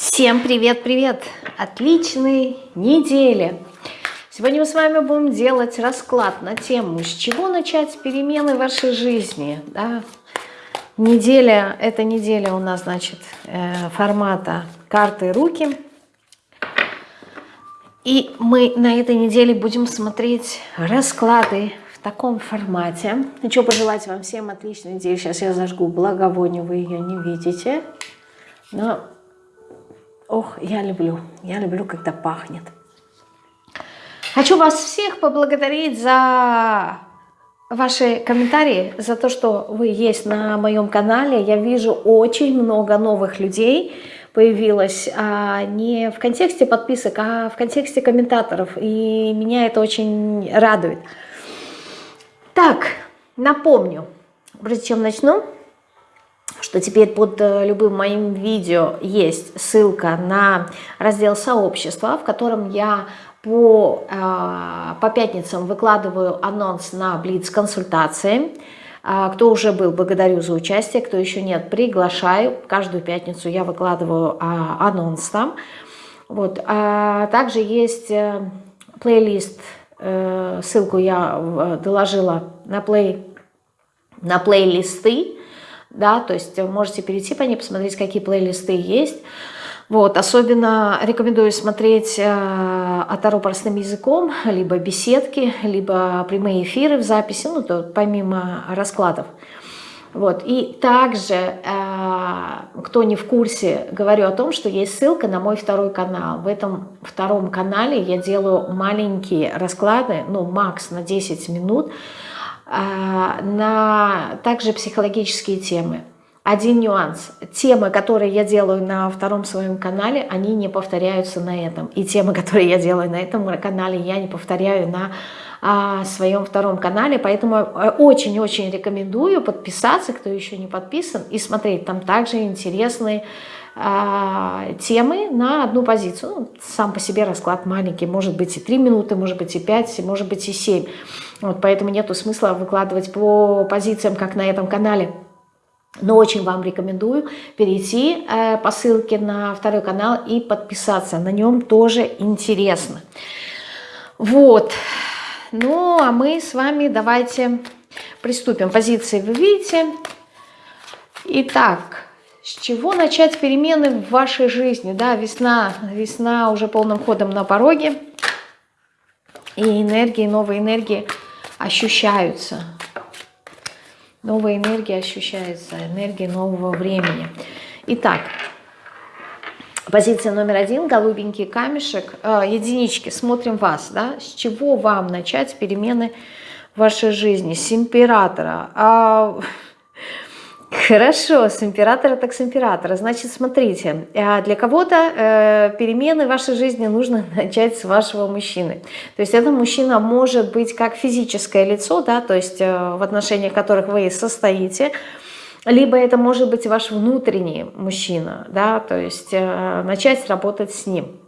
Всем привет-привет! Отличной недели! Сегодня мы с вами будем делать расклад на тему, с чего начать перемены в вашей жизни. Да? Неделя, эта неделя у нас, значит, э, формата карты руки. И мы на этой неделе будем смотреть расклады в таком формате. Хочу пожелать вам всем отличной недели. Сейчас я зажгу благовоние, вы ее не видите. Но Ох, я люблю, я люблю, когда пахнет. Хочу вас всех поблагодарить за ваши комментарии, за то, что вы есть на моем канале. Я вижу очень много новых людей появилось, а не в контексте подписок, а в контексте комментаторов. И меня это очень радует. Так, напомню, прежде чем начну, что теперь под э, любым моим видео есть ссылка на раздел сообщества, в котором я по, э, по пятницам выкладываю анонс на Блиц-консультации. А, кто уже был, благодарю за участие, кто еще нет, приглашаю. Каждую пятницу я выкладываю а, анонс там. Вот. А также есть э, плейлист, ссылку я доложила на, плей, на плейлисты да, то есть можете перейти по ней, посмотреть, какие плейлисты есть. Вот, особенно рекомендую смотреть э, Атару простым языком, либо беседки, либо прямые эфиры в записи, ну, то помимо раскладов. Вот. И также, э, кто не в курсе, говорю о том, что есть ссылка на мой второй канал. В этом втором канале я делаю маленькие расклады, ну, макс на 10 минут, на также психологические темы. Один нюанс. Темы, которые я делаю на втором своем канале, они не повторяются на этом. И темы, которые я делаю на этом канале, я не повторяю на а, своем втором канале. Поэтому э, очень-очень рекомендую подписаться, кто еще не подписан, и смотреть. Там также интересные а, темы на одну позицию. Ну, сам по себе расклад маленький. Может быть и 3 минуты, может быть и 5, может быть и 7. Вот, поэтому нету смысла выкладывать по позициям, как на этом канале. Но очень вам рекомендую перейти э, по ссылке на второй канал и подписаться. На нем тоже интересно. Вот. Ну, а мы с вами давайте приступим. Позиции вы видите. Итак, с чего начать перемены в вашей жизни? Да, весна, весна уже полным ходом на пороге. И энергии, новые энергии – ощущаются. Новая энергия ощущается, энергия нового времени. Итак, позиция номер один, голубенький камешек, э, единички, смотрим вас, да, с чего вам начать перемены в вашей жизни, с императора. А, Хорошо, с императора так с императора. Значит, смотрите, э, для кого-то э, перемены в вашей жизни нужно начать с вашего мужчины. То есть это мужчина может быть как физическое лицо, да, то есть э, в отношениях которых вы состоите, либо это может быть ваш внутренний мужчина, да, то есть начать работать с ним.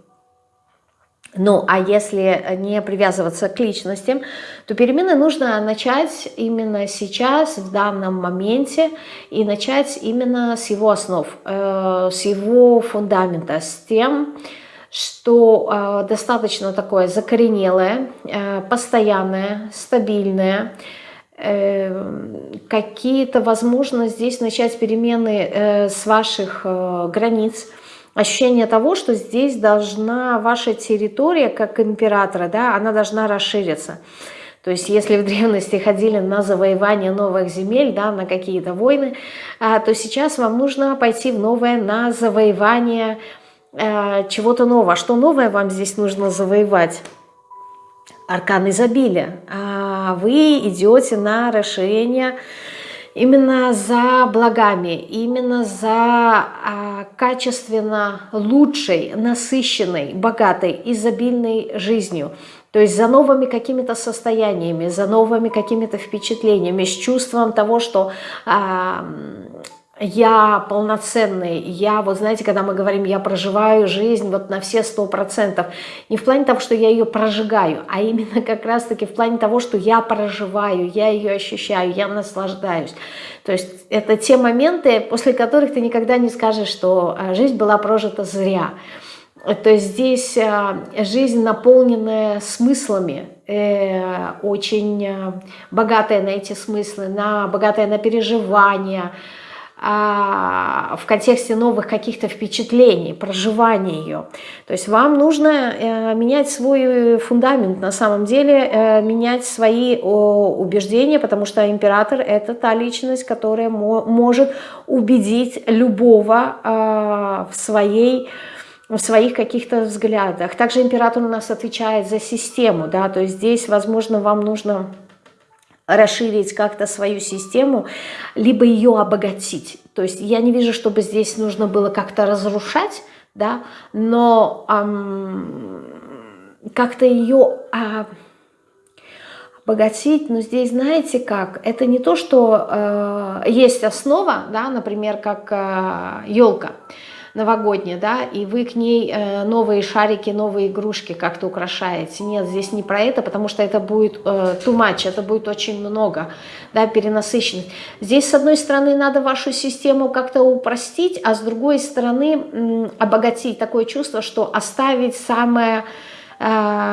Ну, а если не привязываться к личностям, то перемены нужно начать именно сейчас, в данном моменте, и начать именно с его основ, э, с его фундамента, с тем, что э, достаточно такое закоренелое, э, постоянное, стабильное, какие-то, возможно, здесь начать перемены с ваших границ, ощущение того, что здесь должна ваша территория, как императора, да, она должна расшириться. То есть если в древности ходили на завоевание новых земель, да, на какие-то войны, а, то сейчас вам нужно пойти в новое на завоевание э, чего-то нового. Что новое вам здесь нужно завоевать? Аркан изобилия. А вы идете на расширение именно за благами, именно за а, качественно лучшей, насыщенной, богатой, изобильной жизнью. То есть за новыми какими-то состояниями, за новыми какими-то впечатлениями, с чувством того, что а, я полноценный, я, вот знаете, когда мы говорим, я проживаю жизнь вот на все сто процентов, не в плане того, что я ее прожигаю, а именно как раз-таки в плане того, что я проживаю, я ее ощущаю, я наслаждаюсь. То есть это те моменты, после которых ты никогда не скажешь, что а, жизнь была прожита зря. То есть здесь а, жизнь, наполненная смыслами, э, очень богатая на эти смыслы, на, богатая на переживания, в контексте новых каких-то впечатлений, проживания ее. То есть вам нужно э, менять свой фундамент, на самом деле э, менять свои убеждения, потому что император – это та личность, которая может убедить любого а, в своей в своих каких-то взглядах. Также император у нас отвечает за систему, да, то есть здесь, возможно, вам нужно расширить как-то свою систему, либо ее обогатить. То есть я не вижу, чтобы здесь нужно было как-то разрушать, да, но эм, как-то ее э, обогатить, но здесь знаете как, это не то, что э, есть основа, да, например, как э, елка, новогодняя, да, и вы к ней э, новые шарики, новые игрушки как-то украшаете. Нет, здесь не про это, потому что это будет э, too much, это будет очень много, да, перенасыщенность. Здесь, с одной стороны, надо вашу систему как-то упростить, а с другой стороны, обогатить такое чувство, что оставить самое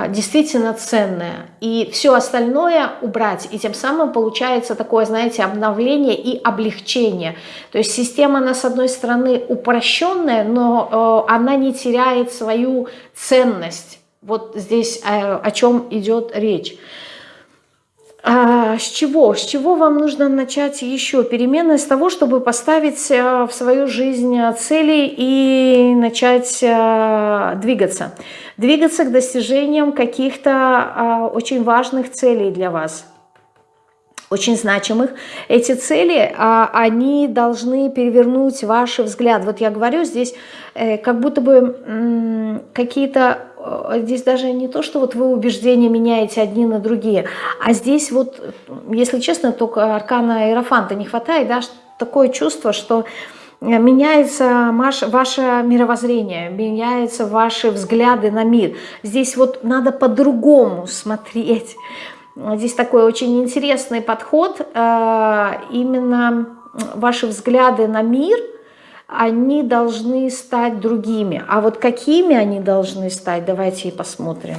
действительно ценное. И все остальное убрать. И тем самым получается такое, знаете, обновление и облегчение. То есть система, она с одной стороны упрощенная, но э, она не теряет свою ценность. Вот здесь э, о чем идет речь. А, с чего? С чего вам нужно начать еще перемены? С того, чтобы поставить в свою жизнь цели и начать двигаться двигаться к достижениям каких-то а, очень важных целей для вас очень значимых. Эти цели, а, они должны перевернуть ваш взгляд. Вот я говорю, здесь э, как будто бы какие-то, э, здесь даже не то, что вот вы убеждения меняете одни на другие, а здесь вот, если честно, только аркана Аэрофанта не хватает, да, такое чувство, что меняется ваше мировоззрение, меняются ваши взгляды на мир. Здесь вот надо по-другому смотреть. Здесь такой очень интересный подход. Э, именно ваши взгляды на мир, они должны стать другими. А вот какими они должны стать, давайте и посмотрим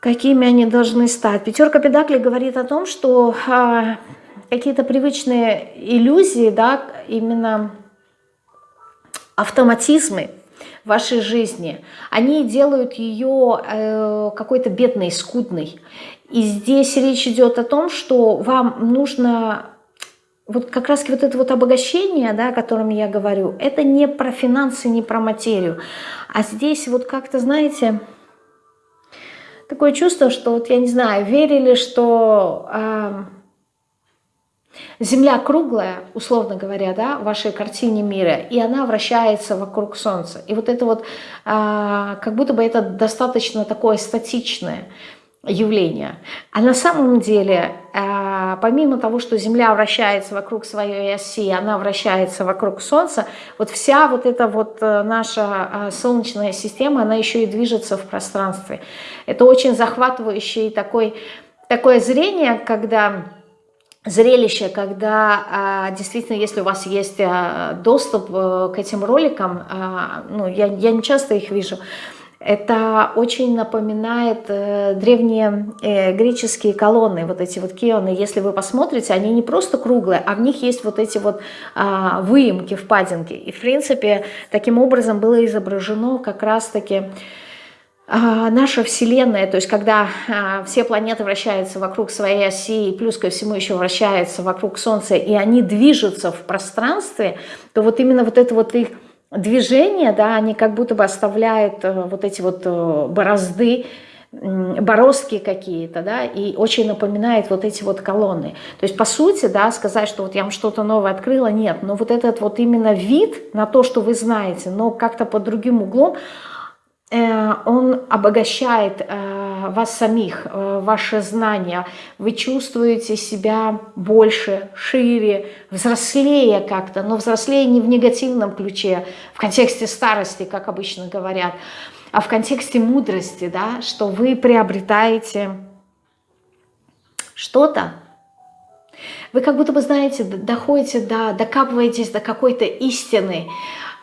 какими они должны стать. Пятерка Педакли говорит о том, что э, какие-то привычные иллюзии, да, именно автоматизмы в вашей жизни, они делают ее э, какой-то бедной, скудной. И здесь речь идет о том, что вам нужно вот как раз вот это вот обогащение, да, о котором я говорю, это не про финансы, не про материю. А здесь вот как-то, знаете, такое чувство, что вот, я не знаю, верили, что... Э, Земля круглая, условно говоря, да, в вашей картине мира, и она вращается вокруг Солнца. И вот это вот, а, как будто бы это достаточно такое статичное явление. А на самом деле, а, помимо того, что Земля вращается вокруг своей оси, она вращается вокруг Солнца, вот вся вот эта вот э, наша а, Солнечная система, она еще и движется в пространстве. Это очень захватывающее такой, такое зрение, когда зрелище, когда действительно, если у вас есть доступ к этим роликам, ну, я, я не часто их вижу, это очень напоминает э, древние э, греческие колонны, вот эти вот кионы. Если вы посмотрите, они не просто круглые, а в них есть вот эти вот э, выемки, впадинки. И, в принципе, таким образом было изображено как раз-таки а, наша Вселенная, то есть когда а, все планеты вращаются вокруг своей оси, и плюс ко всему еще вращаются вокруг Солнца, и они движутся в пространстве, то вот именно вот это вот их движение, да, они как будто бы оставляют э, вот эти вот э, борозды, бороздки какие-то, да, и очень напоминает вот эти вот колонны. То есть, по сути, да, сказать, что вот я вам что-то новое открыла, нет, но вот этот вот именно вид на то, что вы знаете, но как-то под другим углом, Э, он обогащает э, вас самих, э, ваши знания, вы чувствуете себя больше, шире, взрослее как-то, но взрослее не в негативном ключе, в контексте старости, как обычно говорят, а в контексте мудрости, да, что вы приобретаете что-то, вы как будто бы, знаете, доходите до, докапываетесь до какой-то истины,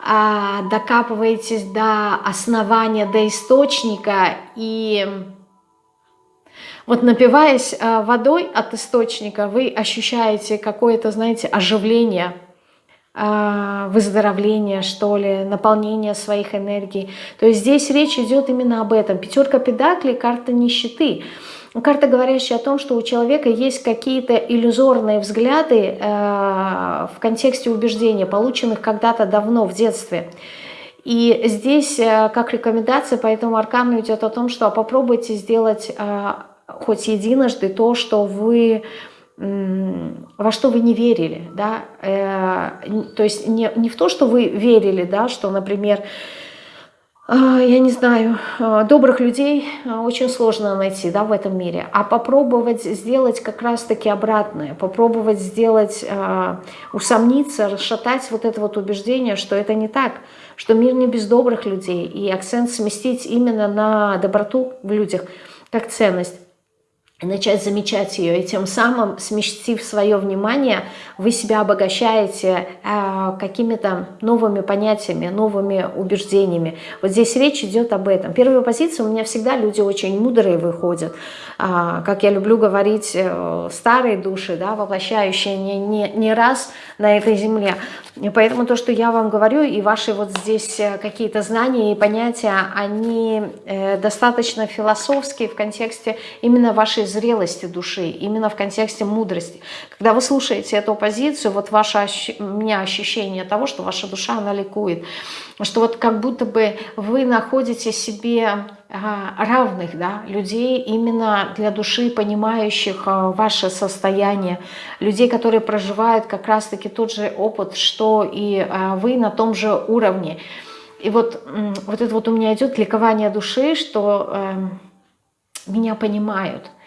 а, докапываетесь до основания, до источника и вот напиваясь а, водой от источника, вы ощущаете какое-то, знаете, оживление, а, выздоровление, что ли, наполнение своих энергий. То есть здесь речь идет именно об этом. Пятерка педаклей, карта нищеты. Карта, говорящая о том, что у человека есть какие-то иллюзорные взгляды э, в контексте убеждения, полученных когда-то давно, в детстве. И здесь, как рекомендация по этому идет о том, что попробуйте сделать хоть единожды то, что вы во что вы не верили, да, э, то есть не, не в то, что вы верили, да, что, например, а, я не знаю, а, добрых людей а, очень сложно найти да, в этом мире. А попробовать сделать как раз-таки обратное, попробовать сделать, усомниться, расшатать вот это вот убеждение, что это не так, что мир не без добрых людей, и акцент сместить именно на доброту в людях как ценность начать замечать ее, и тем самым, сместив свое внимание, вы себя обогащаете э, какими-то новыми понятиями, новыми убеждениями. Вот здесь речь идет об этом. Первая позиция у меня всегда люди очень мудрые выходят, э, как я люблю говорить, э, старые души, да, воплощающие не, не, не раз на этой земле. И поэтому то, что я вам говорю, и ваши вот здесь э, какие-то знания и понятия, они э, достаточно философские в контексте именно вашей зрелости души, именно в контексте мудрости. Когда вы слушаете эту позицию, вот ваше у меня ощущение того, что ваша душа, она ликует, что вот как будто бы вы находите себе а, равных да, людей именно для души, понимающих а, ваше состояние, людей, которые проживают как раз-таки тот же опыт, что и а, вы на том же уровне. И вот, вот это вот у меня идет ликование души, что э, меня понимают –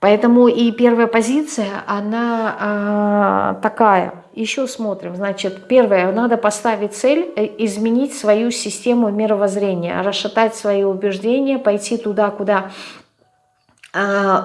Поэтому и первая позиция, она э, такая. Еще смотрим. Значит, первое, надо поставить цель, э, изменить свою систему мировоззрения, расшатать свои убеждения, пойти туда, куда э,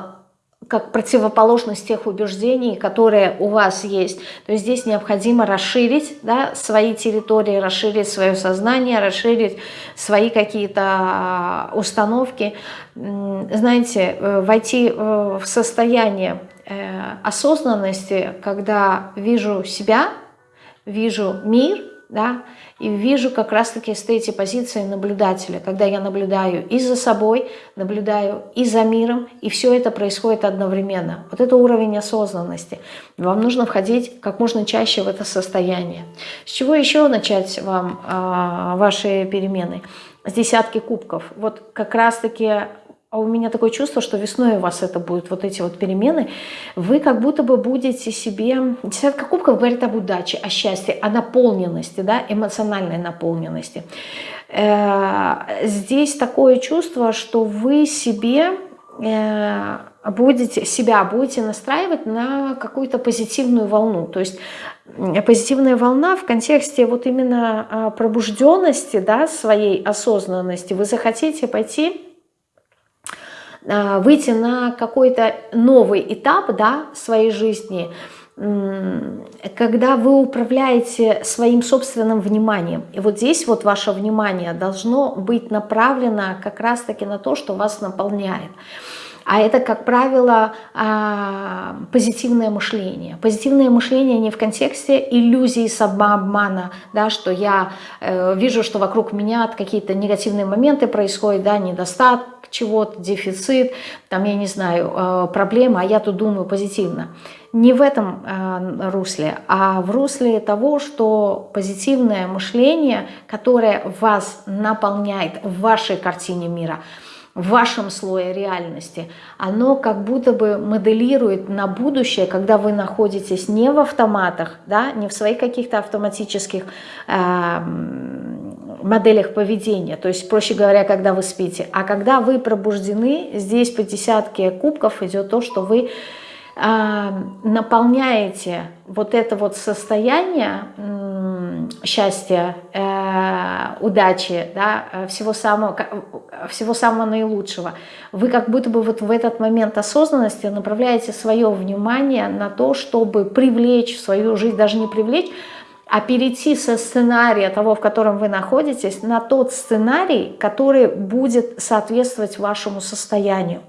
как противоположность тех убеждений, которые у вас есть. То есть здесь необходимо расширить да, свои территории, расширить свое сознание, расширить свои какие-то а, установки. Знаете, э, войти э, в состояние э, осознанности, когда вижу себя, вижу мир, да, и вижу как раз-таки с эти позиции наблюдателя, когда я наблюдаю и за собой, наблюдаю и за миром, и все это происходит одновременно. Вот это уровень осознанности. Вам нужно входить как можно чаще в это состояние. С чего еще начать вам э, ваши перемены? С десятки кубков. Вот как раз-таки а у меня такое чувство, что весной у вас это будут вот эти вот перемены, вы как будто бы будете себе... Десятка кубков говорит об удаче, о счастье, о наполненности, да, эмоциональной наполненности. Э, здесь такое чувство, что вы себе э, будете себя будете настраивать на какую-то позитивную волну. То есть позитивная волна в контексте вот именно а, пробужденности, да, своей осознанности. Вы захотите пойти выйти на какой-то новый этап да, своей жизни, когда вы управляете своим собственным вниманием. И вот здесь вот ваше внимание должно быть направлено как раз-таки на то, что вас наполняет. А это, как правило, а, позитивное мышление. Позитивное мышление не в контексте иллюзии самообмана, да, что я э, вижу, что вокруг меня какие-то негативные моменты происходят, да, недостаток чего-то, дефицит, там, я не знаю, э, проблема, а я тут думаю позитивно. Не в этом э, русле, а в русле того, что позитивное мышление, которое вас наполняет в вашей картине мира – в вашем слое реальности, оно как будто бы моделирует на будущее, когда вы находитесь не в автоматах, да, не в своих каких-то автоматических э, моделях поведения, то есть, проще говоря, когда вы спите. А когда вы пробуждены, здесь по десятке кубков идет то, что вы э, наполняете вот это вот состояние счастья, э, удачи, да, всего самого, всего самого наилучшего. Вы как будто бы вот в этот момент осознанности направляете свое внимание на то, чтобы привлечь в свою жизнь, даже не привлечь, а перейти со сценария того, в котором вы находитесь, на тот сценарий, который будет соответствовать вашему состоянию.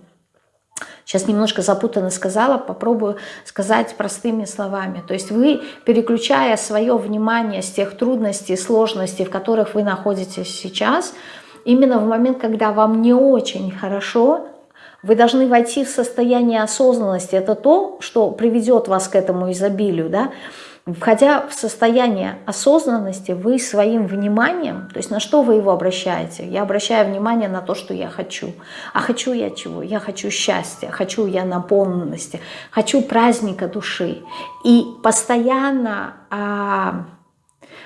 Сейчас немножко запутанно сказала, попробую сказать простыми словами. То есть вы, переключая свое внимание с тех трудностей, сложностей, в которых вы находитесь сейчас, именно в момент, когда вам не очень хорошо, вы должны войти в состояние осознанности. Это то, что приведет вас к этому изобилию. Да? Входя в состояние осознанности, вы своим вниманием, то есть на что вы его обращаете? Я обращаю внимание на то, что я хочу. А хочу я чего? Я хочу счастья, хочу я наполненности, хочу праздника души. И постоянно... А,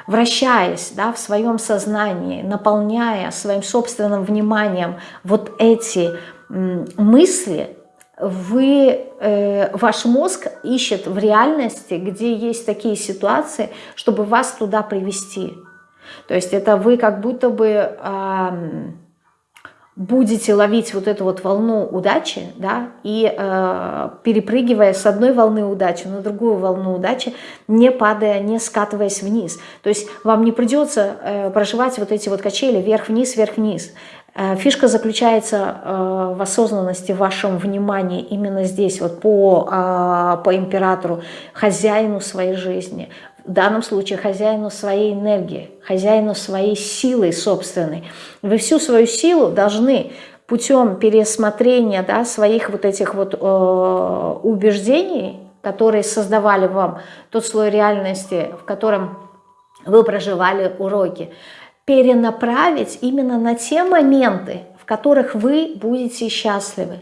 вращаясь да, в своем сознании, наполняя своим собственным вниманием вот эти мысли, вы, э, ваш мозг ищет в реальности, где есть такие ситуации, чтобы вас туда привести. То есть это вы как будто бы э, будете ловить вот эту вот волну удачи, да, и э, перепрыгивая с одной волны удачи на другую волну удачи, не падая, не скатываясь вниз. То есть вам не придется э, проживать вот эти вот качели вверх-вниз, вверх-вниз. Э, фишка заключается э, в осознанности, в вашем внимании именно здесь, вот по, э, по императору, хозяину своей жизни, в данном случае хозяину своей энергии, хозяину своей силы собственной. Вы всю свою силу должны путем пересмотрения да, своих вот этих вот э, убеждений, которые создавали вам тот слой реальности, в котором вы проживали уроки, перенаправить именно на те моменты, в которых вы будете счастливы.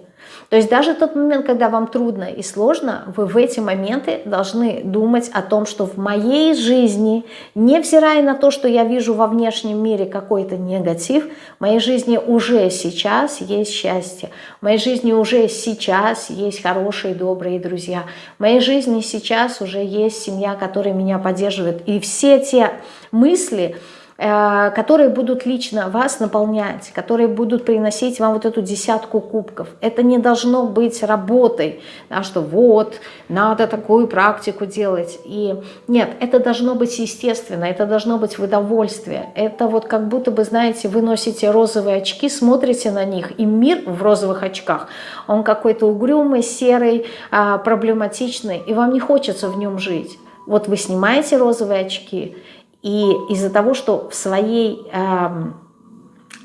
То есть даже тот момент, когда вам трудно и сложно, вы в эти моменты должны думать о том, что в моей жизни, невзирая на то, что я вижу во внешнем мире какой-то негатив, в моей жизни уже сейчас есть счастье, в моей жизни уже сейчас есть хорошие, добрые друзья, в моей жизни сейчас уже есть семья, которая меня поддерживает. И все те мысли, которые будут лично вас наполнять, которые будут приносить вам вот эту десятку кубков. Это не должно быть работой, да, что вот, надо такую практику делать. И нет, это должно быть естественно, это должно быть в удовольствие. Это вот как будто бы, знаете, вы носите розовые очки, смотрите на них, и мир в розовых очках, он какой-то угрюмый, серый, а, проблематичный, и вам не хочется в нем жить. Вот вы снимаете розовые очки, и из-за того, что в своей э,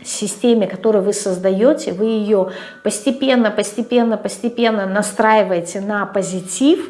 системе, которую вы создаете, вы ее постепенно, постепенно, постепенно настраиваете на позитив,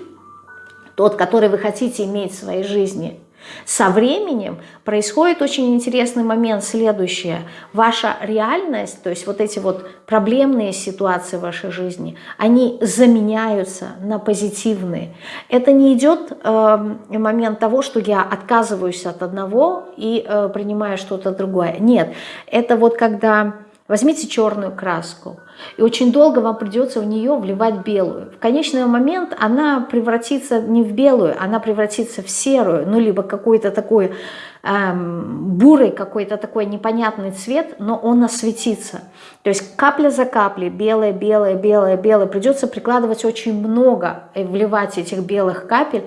тот, который вы хотите иметь в своей жизни – со временем происходит очень интересный момент, следующее. Ваша реальность, то есть вот эти вот проблемные ситуации в вашей жизни, они заменяются на позитивные. Это не идет э, момент того, что я отказываюсь от одного и э, принимаю что-то другое. Нет, это вот когда Возьмите черную краску, и очень долго вам придется в нее вливать белую. В конечный момент она превратится не в белую, она превратится в серую, ну либо какой-то такой эм, бурый, какой-то такой непонятный цвет, но он осветится. То есть капля за каплей, белая, белая, белая, белая, придется прикладывать очень много, и вливать этих белых капель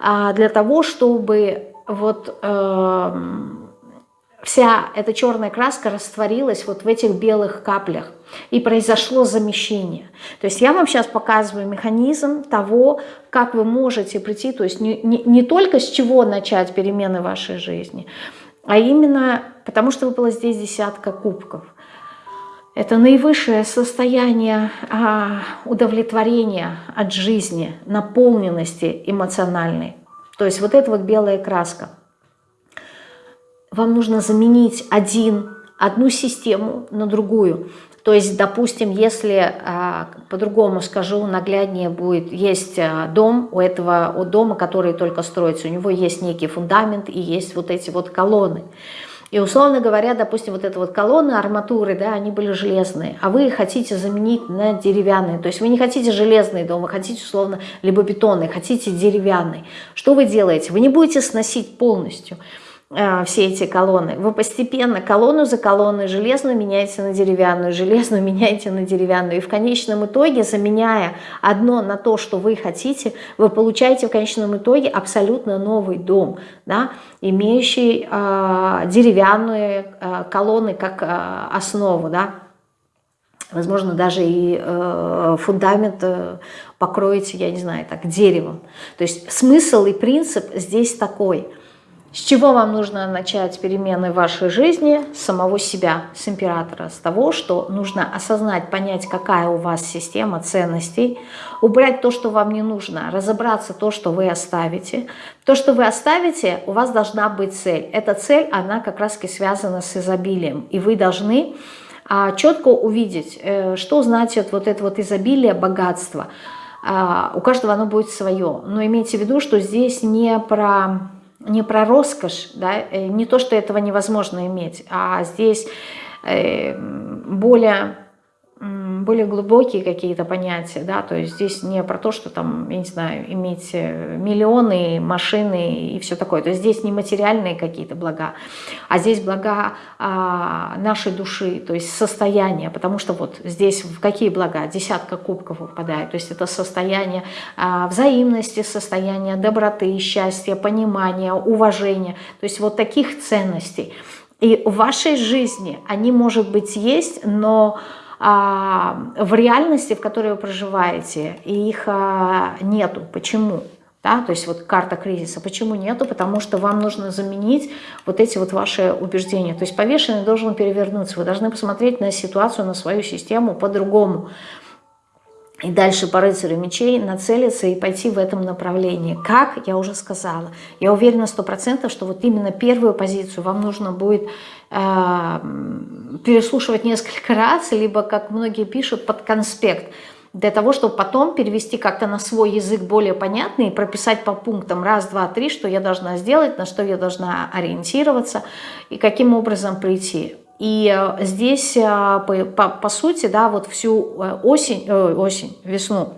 э, для того, чтобы вот... Э, вся эта черная краска растворилась вот в этих белых каплях. И произошло замещение. То есть я вам сейчас показываю механизм того, как вы можете прийти, то есть не, не, не только с чего начать перемены в вашей жизни, а именно потому, что выпало здесь десятка кубков. Это наивысшее состояние а, удовлетворения от жизни, наполненности эмоциональной. То есть вот эта вот белая краска вам нужно заменить один, одну систему на другую. То есть, допустим, если, а, по-другому скажу, нагляднее будет, есть а, дом, у этого у дома, который только строится, у него есть некий фундамент и есть вот эти вот колонны. И условно говоря, допустим, вот это вот колонны, арматуры, да, они были железные, а вы хотите заменить на деревянные. То есть вы не хотите железный дом, вы хотите условно либо бетонный, хотите деревянный. Что вы делаете? Вы не будете сносить полностью. Э, все эти колонны. Вы постепенно колонну за колонной железную меняете на деревянную, железную меняете на деревянную. И в конечном итоге, заменяя одно на то, что вы хотите, вы получаете в конечном итоге абсолютно новый дом, да, имеющий э, деревянные э, колонны как э, основу. Да. Возможно, даже и э, фундамент э, покроете, я не знаю, так, деревом. То есть смысл и принцип здесь такой – с чего вам нужно начать перемены в вашей жизни? С самого себя, с императора, с того, что нужно осознать, понять, какая у вас система ценностей, убрать то, что вам не нужно, разобраться то, что вы оставите. То, что вы оставите, у вас должна быть цель. Эта цель, она как раз и связана с изобилием. И вы должны а, четко увидеть, э, что значит вот это вот изобилие, богатство. А, у каждого оно будет свое. Но имейте в виду, что здесь не про не про роскошь, да, э, не то, что этого невозможно иметь, а здесь э, более более глубокие какие-то понятия, да, то есть здесь не про то, что там, я не знаю, иметь э, миллионы, машины и все такое, то есть здесь не материальные какие-то блага, а здесь блага а, нашей души, то есть состояние, потому что вот здесь в какие блага? Десятка кубков выпадает, то есть это состояние а, взаимности, состояние доброты, счастья, понимания, уважения, то есть вот таких ценностей. И в вашей жизни они, может быть, есть, но в реальности, в которой вы проживаете, их а, нету. Почему? Да, то есть вот карта кризиса. Почему нету? Потому что вам нужно заменить вот эти вот ваши убеждения. То есть повешенный должен перевернуться. Вы должны посмотреть на ситуацию, на свою систему по-другому и дальше по рыцарю мечей нацелиться и пойти в этом направлении. Как, я уже сказала. Я уверена сто процентов, что вот именно первую позицию вам нужно будет э, переслушивать несколько раз, либо, как многие пишут, под конспект, для того, чтобы потом перевести как-то на свой язык более понятный и прописать по пунктам раз, два, три, что я должна сделать, на что я должна ориентироваться и каким образом прийти. И э, здесь, э, по, по, по сути, да, вот всю э, осень, осень, весну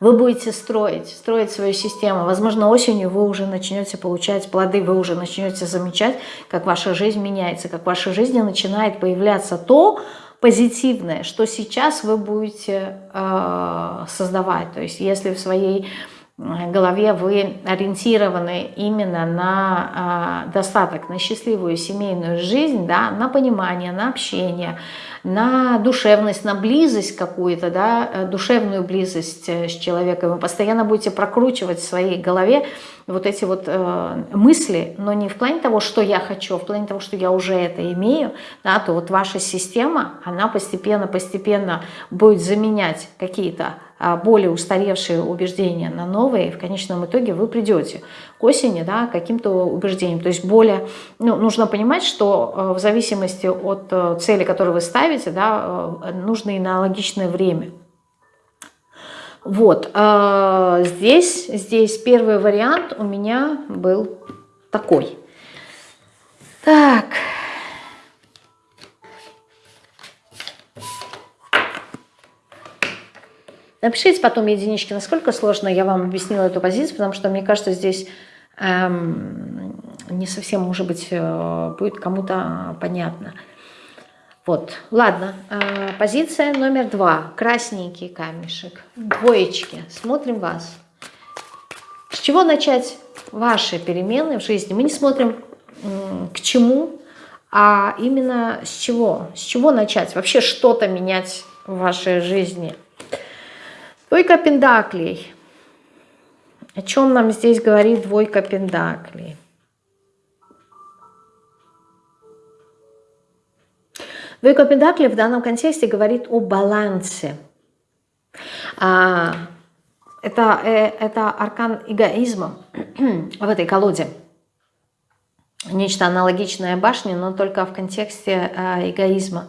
вы будете строить, строить свою систему. Возможно, осенью вы уже начнете получать плоды, вы уже начнете замечать, как ваша жизнь меняется, как в вашей жизни начинает появляться то позитивное, что сейчас вы будете э, создавать. То есть если в своей голове вы ориентированы именно на э, достаток, на счастливую семейную жизнь, да, на понимание, на общение, на душевность, на близость какую-то, да, э, душевную близость э, с человеком. Вы постоянно будете прокручивать в своей голове вот эти вот э, мысли, но не в плане того, что я хочу, а в плане того, что я уже это имею, да, то вот ваша система, она постепенно-постепенно будет заменять какие-то а, более устаревшие убеждения на новые, в конечном итоге вы придете к осени да, каким-то убеждением. То есть более, ну, нужно понимать, что э, в зависимости от э, цели, которую вы ставите, да, э, нужно и на логичное время. Вот, здесь, здесь первый вариант у меня был такой. Так, Напишите потом единички, насколько сложно я вам объяснила эту позицию, потому что мне кажется, здесь эм, не совсем, может быть, э, будет кому-то понятно. Вот, ладно, э, позиция номер два, красненький камешек, двоечки, смотрим вас. С чего начать ваши перемены в жизни? Мы не смотрим э, к чему, а именно с чего, с чего начать, вообще что-то менять в вашей жизни – Двойка пендаклей. О чем нам здесь говорит двойка пендаклей? Двойка пендаклей в данном контексте говорит о балансе. А, это, э, это аркан эгоизма в этой колоде. Нечто аналогичное башне, но только в контексте э, эгоизма.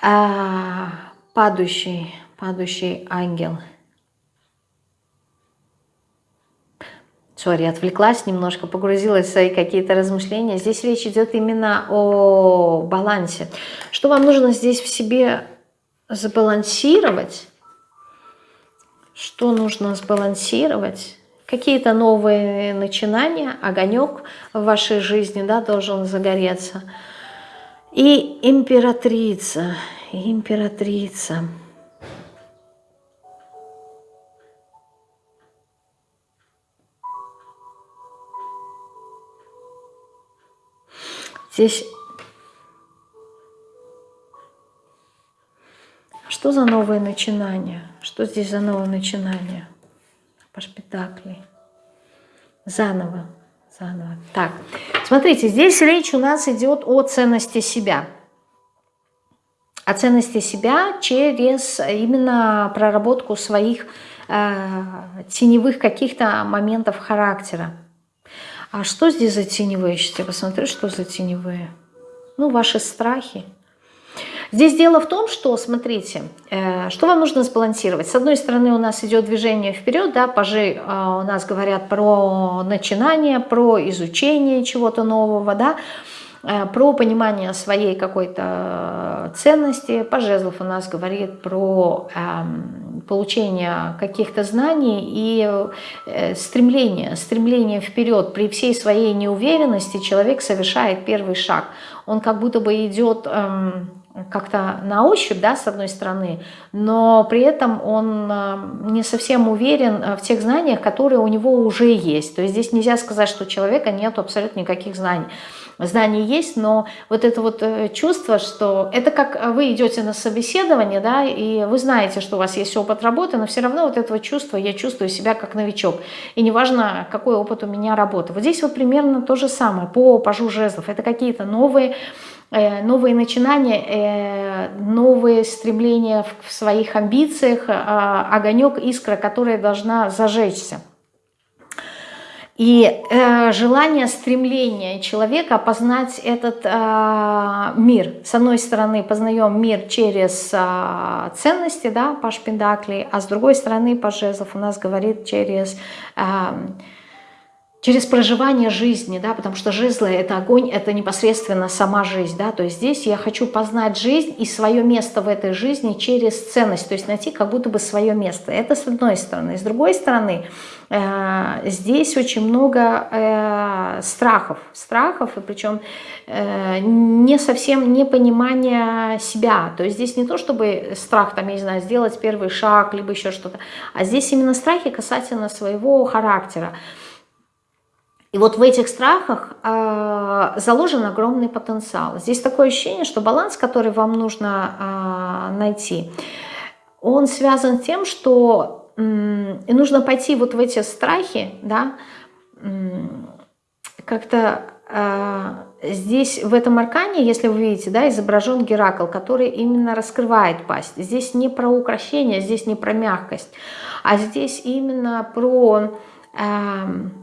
А, падающий падающий ангел. Сори, отвлеклась немножко, погрузилась в свои какие-то размышления. Здесь речь идет именно о балансе. Что вам нужно здесь в себе сбалансировать? Что нужно сбалансировать? Какие-то новые начинания, огонек в вашей жизни да, должен загореться. И императрица, императрица. Здесь что за новое начинание? Что здесь за новое начинание? По шпитаклей. Заново, заново. Так, смотрите, здесь речь у нас идет о ценности себя. О ценности себя через именно проработку своих э, теневых каких-то моментов характера. А что здесь за теневые? Сейчас что за теневые. Ну, ваши страхи. Здесь дело в том, что, смотрите, э, что вам нужно сбалансировать. С одной стороны, у нас идет движение вперед, да, пажи э, у нас говорят про начинание, про изучение чего-то нового, да, про понимание своей какой-то ценности. Пажезлов у нас говорит про э, получение каких-то знаний и э, стремление, стремление вперед. При всей своей неуверенности человек совершает первый шаг. Он как будто бы идет... Как-то на ощупь, да, с одной стороны, но при этом он э, не совсем уверен э, в тех знаниях, которые у него уже есть. То есть здесь нельзя сказать, что у человека нет абсолютно никаких знаний знания есть, но вот это вот э, чувство, что это как вы идете на собеседование, да, и вы знаете, что у вас есть опыт работы, но все равно вот этого чувства я чувствую себя как новичок. И неважно, какой опыт у меня работы. Вот здесь вот примерно то же самое по пажу жезлов. Это какие-то новые новые начинания, э, новые стремления в своих амбициях, а, огонек, искра, которая должна зажечься. И э, желание, стремление человека познать этот э, мир. С одной стороны, познаем мир через э, ценности, да, Паш Пендакли, а с другой стороны, Паш Жезлов у нас говорит через... Э, через проживание жизни, да, потому что жезлы – это огонь, это непосредственно сама жизнь, да, то есть здесь я хочу познать жизнь и свое место в этой жизни через ценность, то есть найти как будто бы свое место. Это с одной стороны. С другой стороны, э, здесь очень много э, страхов, страхов, и причем э, не совсем непонимание себя, то есть здесь не то, чтобы страх, там, я не знаю, сделать первый шаг, либо еще что-то, а здесь именно страхи касательно своего характера. И вот в этих страхах э, заложен огромный потенциал. Здесь такое ощущение, что баланс, который вам нужно э, найти, он связан с тем, что э, нужно пойти вот в эти страхи, да, э, как-то э, здесь в этом аркане, если вы видите, да, изображен Геракл, который именно раскрывает пасть. Здесь не про украшение, здесь не про мягкость, а здесь именно про... Э,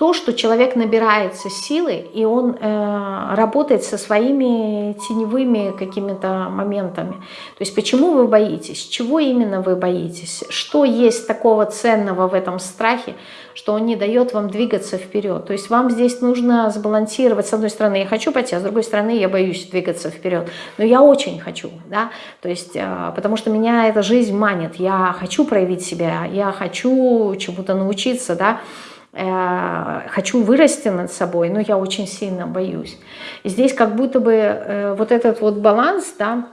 то, что человек набирается силы, и он э, работает со своими теневыми какими-то моментами. То есть почему вы боитесь, чего именно вы боитесь, что есть такого ценного в этом страхе, что он не дает вам двигаться вперед. То есть вам здесь нужно сбалансировать, с одной стороны, я хочу пойти, а с другой стороны, я боюсь двигаться вперед. Но я очень хочу, да, то есть, э, потому что меня эта жизнь манит, я хочу проявить себя, я хочу чему-то научиться, да, хочу вырасти над собой, но я очень сильно боюсь. И здесь как будто бы э, вот этот вот баланс, да,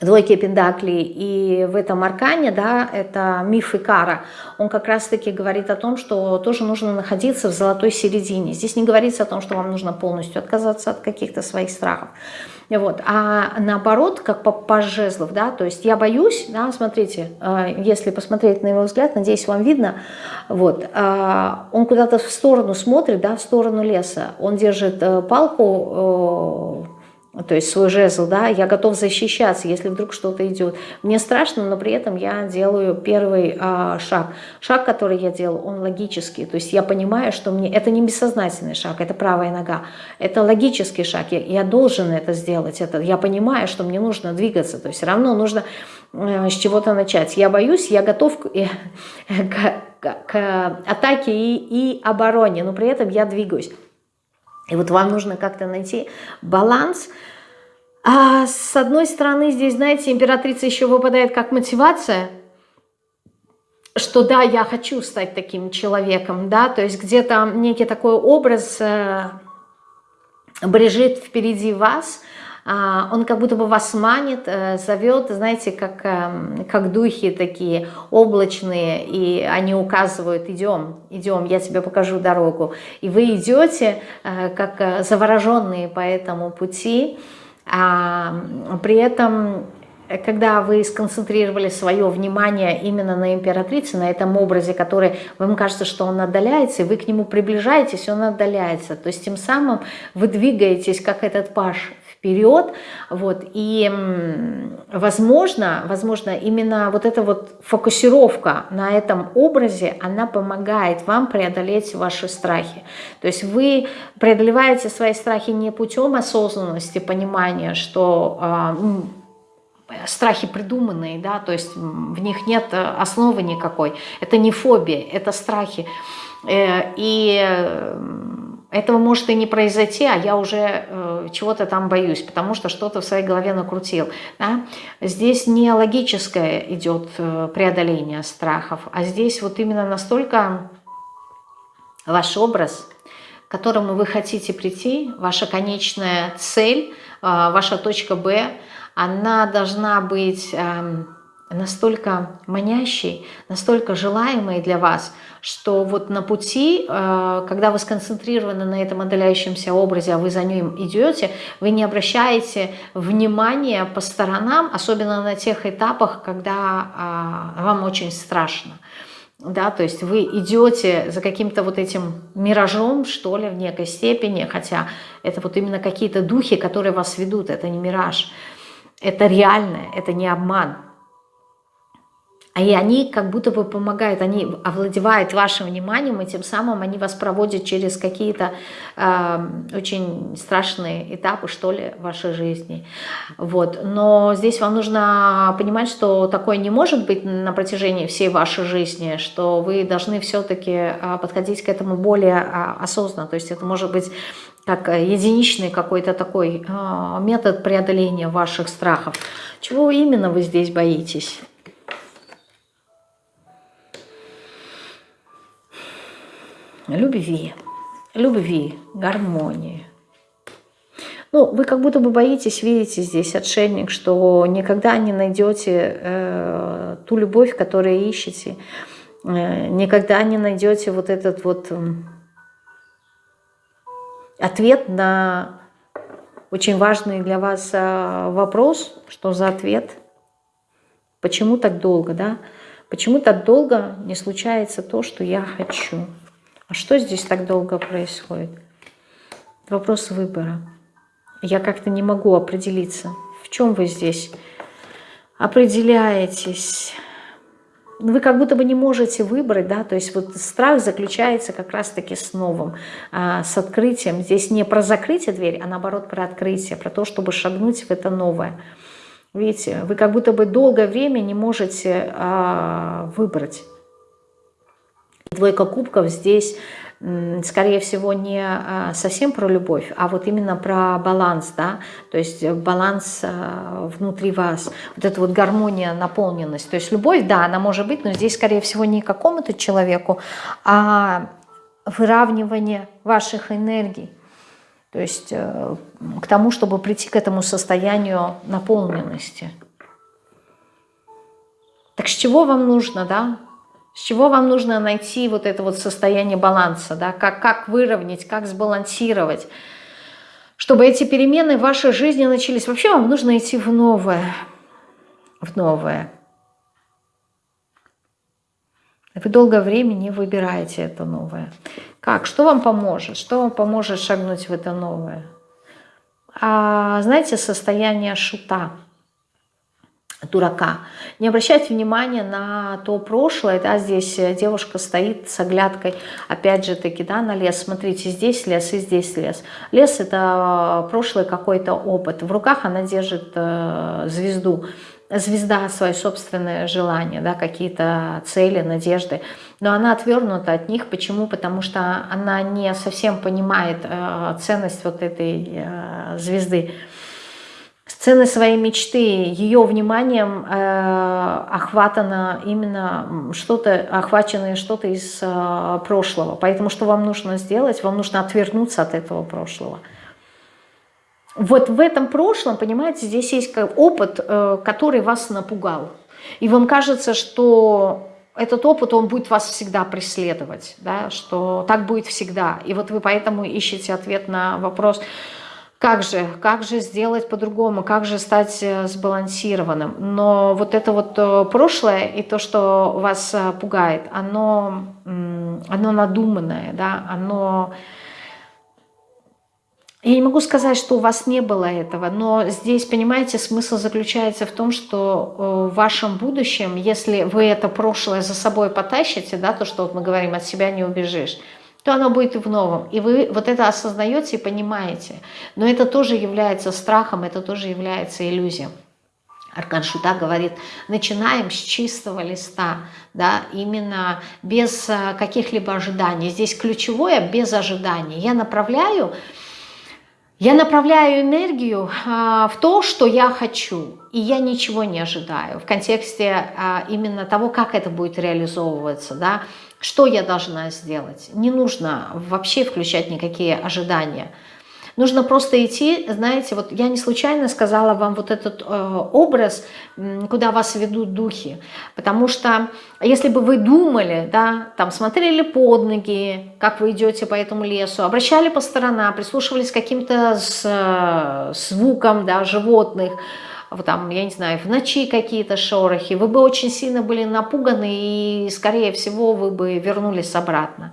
двойки пентаклей и в этом аркане, да, это миф и кара, он как раз-таки говорит о том, что тоже нужно находиться в золотой середине. Здесь не говорится о том, что вам нужно полностью отказаться от каких-то своих страхов. Вот. А наоборот, как по, жезлов, да, то есть я боюсь, да, смотрите, э, если посмотреть на его взгляд, надеюсь, вам видно, вот, э, он куда-то в сторону смотрит, да, в сторону леса, он держит э, палку, то есть свой жезл, да, я готов защищаться, если вдруг что-то идет. Мне страшно, но при этом я делаю первый а, шаг. Шаг, который я делаю, он логический, то есть я понимаю, что мне, это не бессознательный шаг, это правая нога, это логический шаг, я, я должен это сделать, это, я понимаю, что мне нужно двигаться, то есть равно нужно э, с чего-то начать. Я боюсь, я готов к, э, к к, к атаке и, и обороне, но при этом я двигаюсь. И вот вам нужно как-то найти баланс. А с одной стороны, здесь, знаете, императрица еще выпадает как мотивация, что да, я хочу стать таким человеком, да, то есть где-то некий такой образ э, брежит впереди вас, он как будто бы вас манит, э, зовет, знаете, как, эм, как духи такие облачные, и они указывают, идем, идем, я тебе покажу дорогу. И вы идете, э, как э, завороженные по этому пути, а при этом когда вы сконцентрировали свое внимание именно на императрице, на этом образе, который вам кажется, что он отдаляется, и вы к нему приближаетесь, он отдаляется. То есть тем самым вы двигаетесь, как этот паш вперед, вот, и возможно, возможно, именно вот эта вот фокусировка на этом образе, она помогает вам преодолеть ваши страхи, то есть вы преодолеваете свои страхи не путем осознанности, понимания, что а, страхи придуманные, да, то есть в них нет основы никакой, это не фобия, это страхи, э, и этого может и не произойти, а я уже э, чего-то там боюсь, потому что что-то в своей голове накрутил. Да? Здесь не логическое идет э, преодоление страхов, а здесь вот именно настолько ваш образ, к которому вы хотите прийти, ваша конечная цель, э, ваша точка Б, она должна быть... Э, настолько манящий, настолько желаемый для вас, что вот на пути, э, когда вы сконцентрированы на этом отдаляющемся образе, а вы за ним идете, вы не обращаете внимания по сторонам, особенно на тех этапах, когда а, вам очень страшно. Да, то есть вы идете за каким-то вот этим миражом, что ли, в некой степени, хотя это вот именно какие-то духи, которые вас ведут, это не мираж, это реальное, это не обман. И они как будто бы помогают, они овладевают вашим вниманием, и тем самым они вас проводят через какие-то э, очень страшные этапы, что ли, вашей жизни. Вот. Но здесь вам нужно понимать, что такое не может быть на протяжении всей вашей жизни, что вы должны все-таки э, подходить к этому более э, осознанно. То есть это может быть как единичный какой-то такой э, метод преодоления ваших страхов. Чего именно вы здесь боитесь? Любви, любви, гармонии. Ну, вы как будто бы боитесь, видите здесь, отшельник, что никогда не найдете э, ту любовь, которую ищете, э, никогда не найдете вот этот вот э, ответ на очень важный для вас э, вопрос, что за ответ, почему так долго, да? Почему так долго не случается то, что я хочу? А что здесь так долго происходит? Вопрос выбора. Я как-то не могу определиться. В чем вы здесь определяетесь? Вы как будто бы не можете выбрать, да, то есть вот страх заключается как раз-таки с новым, а, с открытием. Здесь не про закрытие двери, а наоборот про открытие, про то, чтобы шагнуть в это новое. Видите, вы как будто бы долгое время не можете а, выбрать. Двойка кубков здесь, скорее всего, не а, совсем про любовь, а вот именно про баланс, да, то есть баланс а, внутри вас, вот эта вот гармония, наполненность. То есть любовь, да, она может быть, но здесь, скорее всего, не какому-то человеку, а выравнивание ваших энергий. То есть э, к тому, чтобы прийти к этому состоянию наполненности. Так с чего вам нужно, да? С чего вам нужно найти вот это вот состояние баланса, да? как, как выровнять, как сбалансировать, чтобы эти перемены в вашей жизни начались. Вообще вам нужно идти в новое, в новое. Вы долгое время не выбираете это новое. Как? Что вам поможет? Что вам поможет шагнуть в это новое? А, знаете, состояние шута – дурака. Не обращайте внимания на то прошлое, да, здесь э, девушка стоит с оглядкой, опять же таки, да, на лес, смотрите, здесь лес и здесь лес. Лес это прошлый какой-то опыт, в руках она держит э, звезду, звезда, свои собственные желания, да, какие-то цели, надежды, но она отвернута от них. Почему? Потому что она не совсем понимает э, ценность вот этой э, звезды. Сцены своей мечты, ее вниманием э, охватано именно что-то, охвачено что-то из э, прошлого. Поэтому что вам нужно сделать? Вам нужно отвернуться от этого прошлого. Вот в этом прошлом, понимаете, здесь есть опыт, э, который вас напугал. И вам кажется, что этот опыт, он будет вас всегда преследовать, да, что так будет всегда. И вот вы поэтому ищете ответ на вопрос, как же, как же сделать по-другому, как же стать э, сбалансированным. Но вот это вот э, прошлое и то, что вас пугает, оно, оно надуманное, да, оно я не могу сказать, что у вас не было этого, но здесь, понимаете, смысл заключается в том, что э, в вашем будущем, если вы это прошлое за собой потащите, да, то, что вот мы говорим, от себя не убежишь, то оно будет в новом. И вы вот это осознаете и понимаете. Но это тоже является страхом, это тоже является иллюзией. Аркан Шута говорит, начинаем с чистого листа, да, именно без э, каких-либо ожиданий. Здесь ключевое – без ожиданий. Я направляю я направляю энергию а, в то, что я хочу, и я ничего не ожидаю в контексте а, именно того, как это будет реализовываться, да, что я должна сделать. Не нужно вообще включать никакие ожидания. Нужно просто идти, знаете, вот я не случайно сказала вам вот этот э, образ, куда вас ведут духи, потому что если бы вы думали, да, там смотрели под ноги, как вы идете по этому лесу, обращали по сторонам, прислушивались к каким-то э, звукам, да, животных, там, я не знаю, в ночи какие-то шорохи, вы бы очень сильно были напуганы и, скорее всего, вы бы вернулись обратно.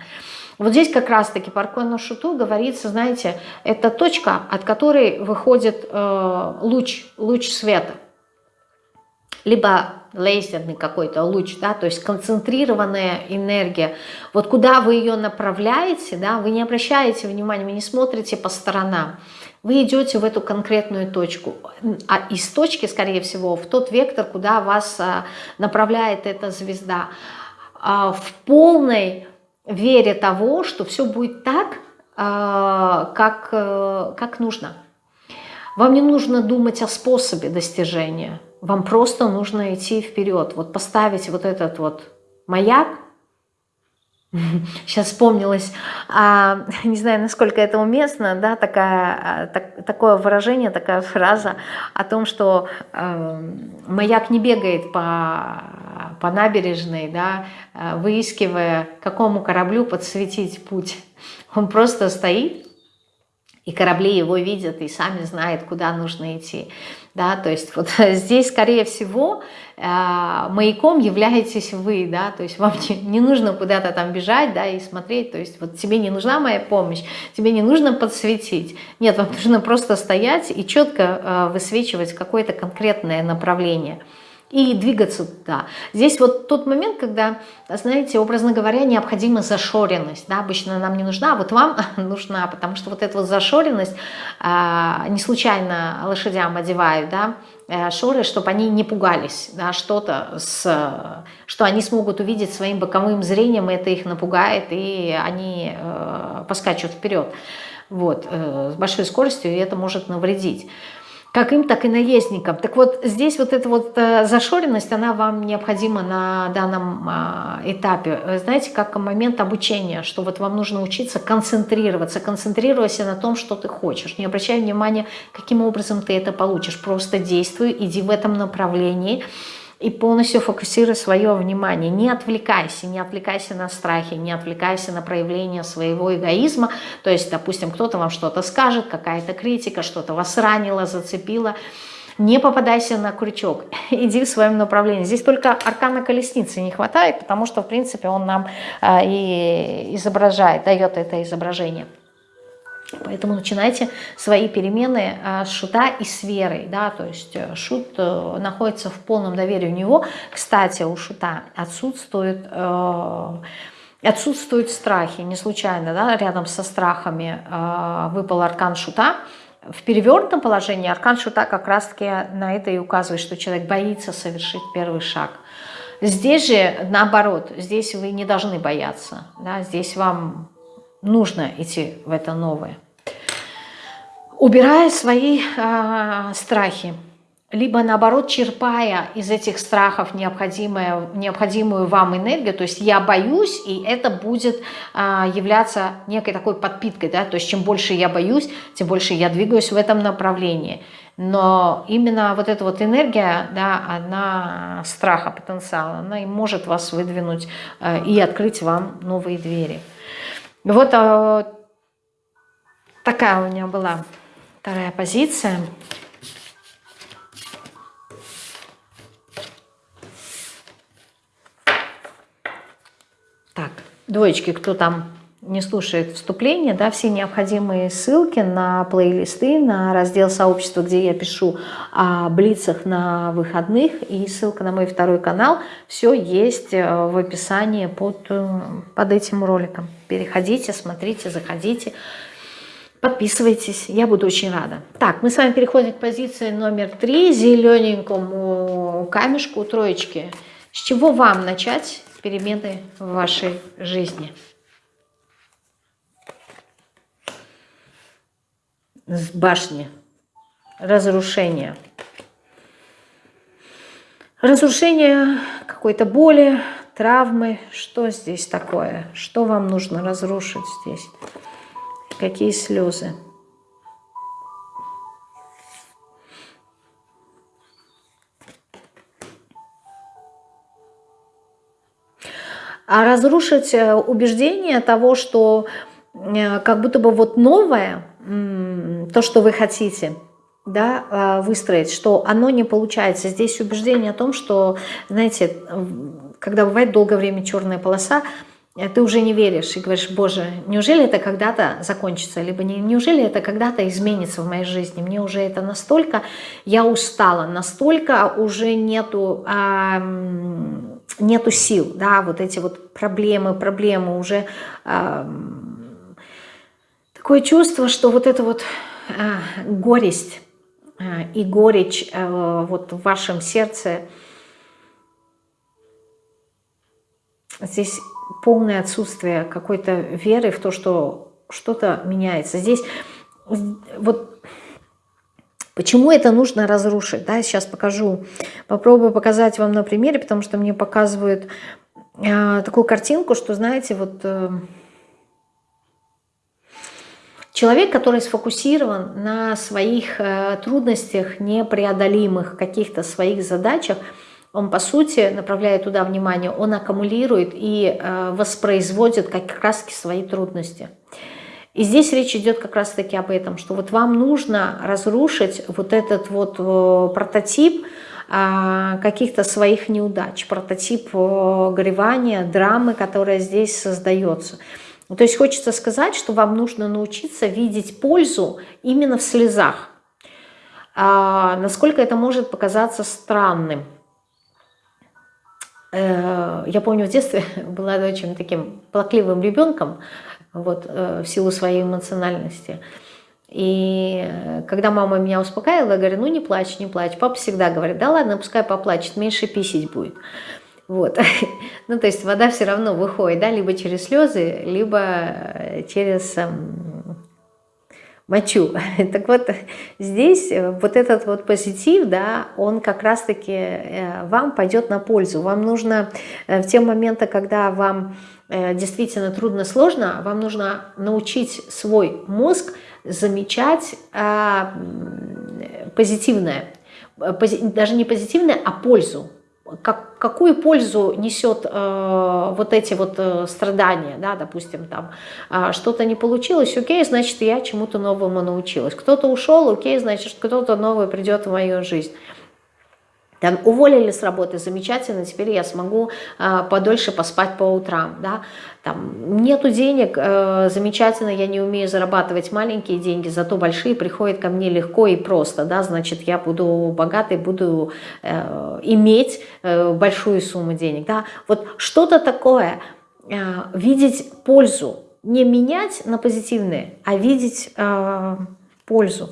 Вот здесь как раз-таки по Аркону Шуту говорится, знаете, это точка, от которой выходит э, луч, луч света. Либо лазерный какой-то луч, да, то есть концентрированная энергия. Вот куда вы ее направляете, да, вы не обращаете внимания, вы не смотрите по сторонам. Вы идете в эту конкретную точку, а из точки, скорее всего, в тот вектор, куда вас а, направляет эта звезда. А, в полной вере того, что все будет так, а, как, э, как нужно. Вам не нужно думать о способе достижения, вам просто нужно идти вперед, вот поставить вот этот вот маяк, Сейчас вспомнилось, а, не знаю, насколько это уместно, да, такая, а, так, такое выражение, такая фраза о том, что э, маяк не бегает по, по набережной, да, а, выискивая, какому кораблю подсветить путь. Он просто стоит, и корабли его видят, и сами знают, куда нужно идти. Да, то есть вот здесь, скорее всего, а, маяком являетесь вы, да, то есть вам не, не нужно куда-то там бежать, да, и смотреть, то есть вот тебе не нужна моя помощь, тебе не нужно подсветить, нет, вам нужно просто стоять и четко а, высвечивать какое-то конкретное направление и двигаться туда. Здесь вот тот момент, когда, знаете, образно говоря, необходима зашоренность. Да? Обычно нам не нужна, а вот вам нужна, потому что вот эта вот зашоренность, а, не случайно лошадям одевают, да, э, шоры, чтобы они не пугались, да, что-то, что они смогут увидеть своим боковым зрением, это их напугает, и они э, поскачут вперед. Вот, э, с большой скоростью, и это может навредить как им, так и наездникам. Так вот, здесь вот эта вот э, зашоренность, она вам необходима на данном а, этапе. Знаете, как момент обучения, что вот вам нужно учиться концентрироваться, концентрируйся на том, что ты хочешь. Не обращай внимания, каким образом ты это получишь. Просто действуй, иди в этом направлении и полностью фокусируй свое внимание. Не отвлекайся, не отвлекайся на страхи, не отвлекайся на проявление своего эгоизма. То есть, допустим, кто-то вам что-то скажет, какая-то критика, что-то вас ранило, зацепило. Не попадайся на крючок, иди в своем направлении. Здесь только аркана колесницы не хватает, потому что, в принципе, он нам а, и изображает, дает это изображение. Поэтому начинайте свои перемены а, с шута и с верой. Да? То есть э, шут э, находится в полном доверии у него. Кстати, у шута отсутствует... Э, отсутствуют страхи, не случайно, да, рядом со страхами э, выпал аркан шута, В перевернутом положении аркан шута как раз-таки на это и указывает, что человек боится совершить первый шаг. Здесь же наоборот, здесь вы не должны бояться, да, здесь вам нужно идти в это новое. Убирая свои э, страхи, либо наоборот черпая из этих страхов необходимую, необходимую вам энергию, то есть я боюсь, и это будет а, являться некой такой подпиткой, да, то есть чем больше я боюсь, тем больше я двигаюсь в этом направлении. Но именно вот эта вот энергия, да, она страха, потенциала, она и может вас выдвинуть а, и открыть вам новые двери. Вот а, такая у меня была вторая позиция. Так, двоечки, кто там не слушает вступление, да, все необходимые ссылки на плейлисты, на раздел сообщества, где я пишу о блицах на выходных, и ссылка на мой второй канал, все есть э, в описании под, э, под этим роликом. Переходите, смотрите, заходите, подписывайтесь, я буду очень рада. Так, мы с вами переходим к позиции номер три, зелененькому камешку троечки. С чего вам начать? перемены в вашей жизни. С башни. Разрушение. Разрушение какой-то боли, травмы. Что здесь такое? Что вам нужно разрушить здесь? Какие слезы? а разрушить э, убеждение того, что э, как будто бы вот новое, то, что вы хотите, да, э, выстроить, что оно не получается. Здесь убеждение о том, что, знаете, когда бывает долгое время черная полоса, ты уже не веришь и говоришь, боже, неужели это когда-то закончится, либо не, неужели это когда-то изменится в моей жизни, мне уже это настолько, я устала, настолько уже нету... А, нету сил, да, вот эти вот проблемы, проблемы уже э, такое чувство, что вот эта вот э, горесть э, и горечь э, вот в вашем сердце, здесь полное отсутствие какой-то веры в то, что что-то меняется. Здесь вот Почему это нужно разрушить? Да, сейчас покажу, попробую показать вам на примере, потому что мне показывают э, такую картинку, что, знаете, вот э, человек, который сфокусирован на своих э, трудностях, непреодолимых каких-то своих задачах, он, по сути, направляя туда внимание, он аккумулирует и э, воспроизводит как раз свои трудности. И здесь речь идет как раз-таки об этом, что вот вам нужно разрушить вот этот вот э, прототип а, каких-то своих неудач, прототип горевания, драмы, которая здесь создается. То есть хочется сказать, что вам нужно научиться видеть пользу именно в слезах. А, насколько это может показаться странным. Э, я помню, в детстве была очень таким плакливым ребенком, вот, э, в силу своей эмоциональности. И э, когда мама меня успокаивала, я говорю, ну не плачь, не плачь. Папа всегда говорит, да ладно, пускай поплачет, меньше писить будет. Вот. ну, то есть вода все равно выходит, да, либо через слезы, либо э, через эм, мочу. так вот, здесь вот этот вот позитив, да, он как раз-таки вам пойдет на пользу. Вам нужно в те моменты, когда вам Э, действительно трудно, сложно, вам нужно научить свой мозг замечать а, позитивное, даже не позитивное, а пользу. Как, какую пользу несет э, вот эти вот э, страдания, да, допустим, там э, что-то не получилось, окей, значит, я чему-то новому научилась. Кто-то ушел, окей, значит, кто-то новый придет в мою жизнь. Там, уволили с работы, замечательно, теперь я смогу э, подольше поспать по утрам. Да? Там, нету денег, э, замечательно, я не умею зарабатывать маленькие деньги, зато большие приходят ко мне легко и просто. Да? Значит, я буду богатой, буду э, иметь э, большую сумму денег. Да? Вот что-то такое, э, видеть пользу, не менять на позитивные, а видеть э, пользу.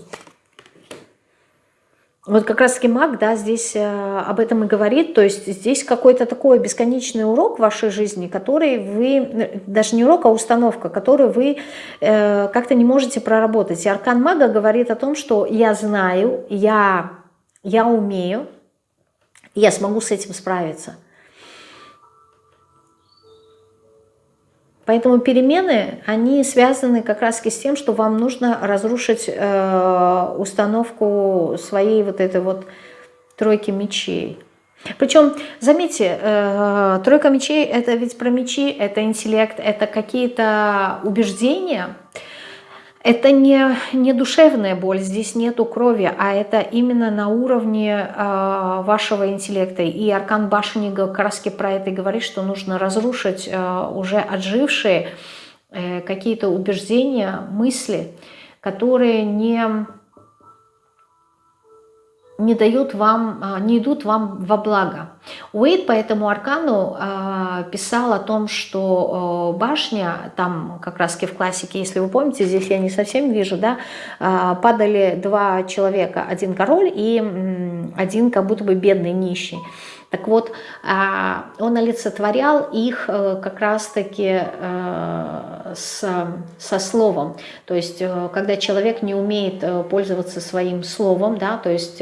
Вот как раз-таки маг, да, здесь э, об этом и говорит, то есть здесь какой-то такой бесконечный урок в вашей жизни, который вы, даже не урок, а установка, которую вы э, как-то не можете проработать. И аркан мага говорит о том, что я знаю, я, я умею, я смогу с этим справиться. Поэтому перемены, они связаны как раз с тем, что вам нужно разрушить э, установку своей вот этой вот тройки мечей. Причем, заметьте, э, тройка мечей – это ведь про мечи, это интеллект, это какие-то убеждения – это не, не душевная боль, здесь нету крови, а это именно на уровне э, вашего интеллекта. И Аркан Башни как раз про это и говорит, что нужно разрушить э, уже отжившие э, какие-то убеждения, мысли, которые не не дают вам, а, не идут вам во благо. Уэйд по этому аркану э, писал о том, что башня, там как раз в классике, если вы помните, здесь я не совсем вижу, да, э, падали два человека, один король и один как будто бы бедный нищий. Так вот, а, он олицетворял их э, как раз-таки э, со словом. То есть, э, когда человек не умеет пользоваться своим словом, да, то есть,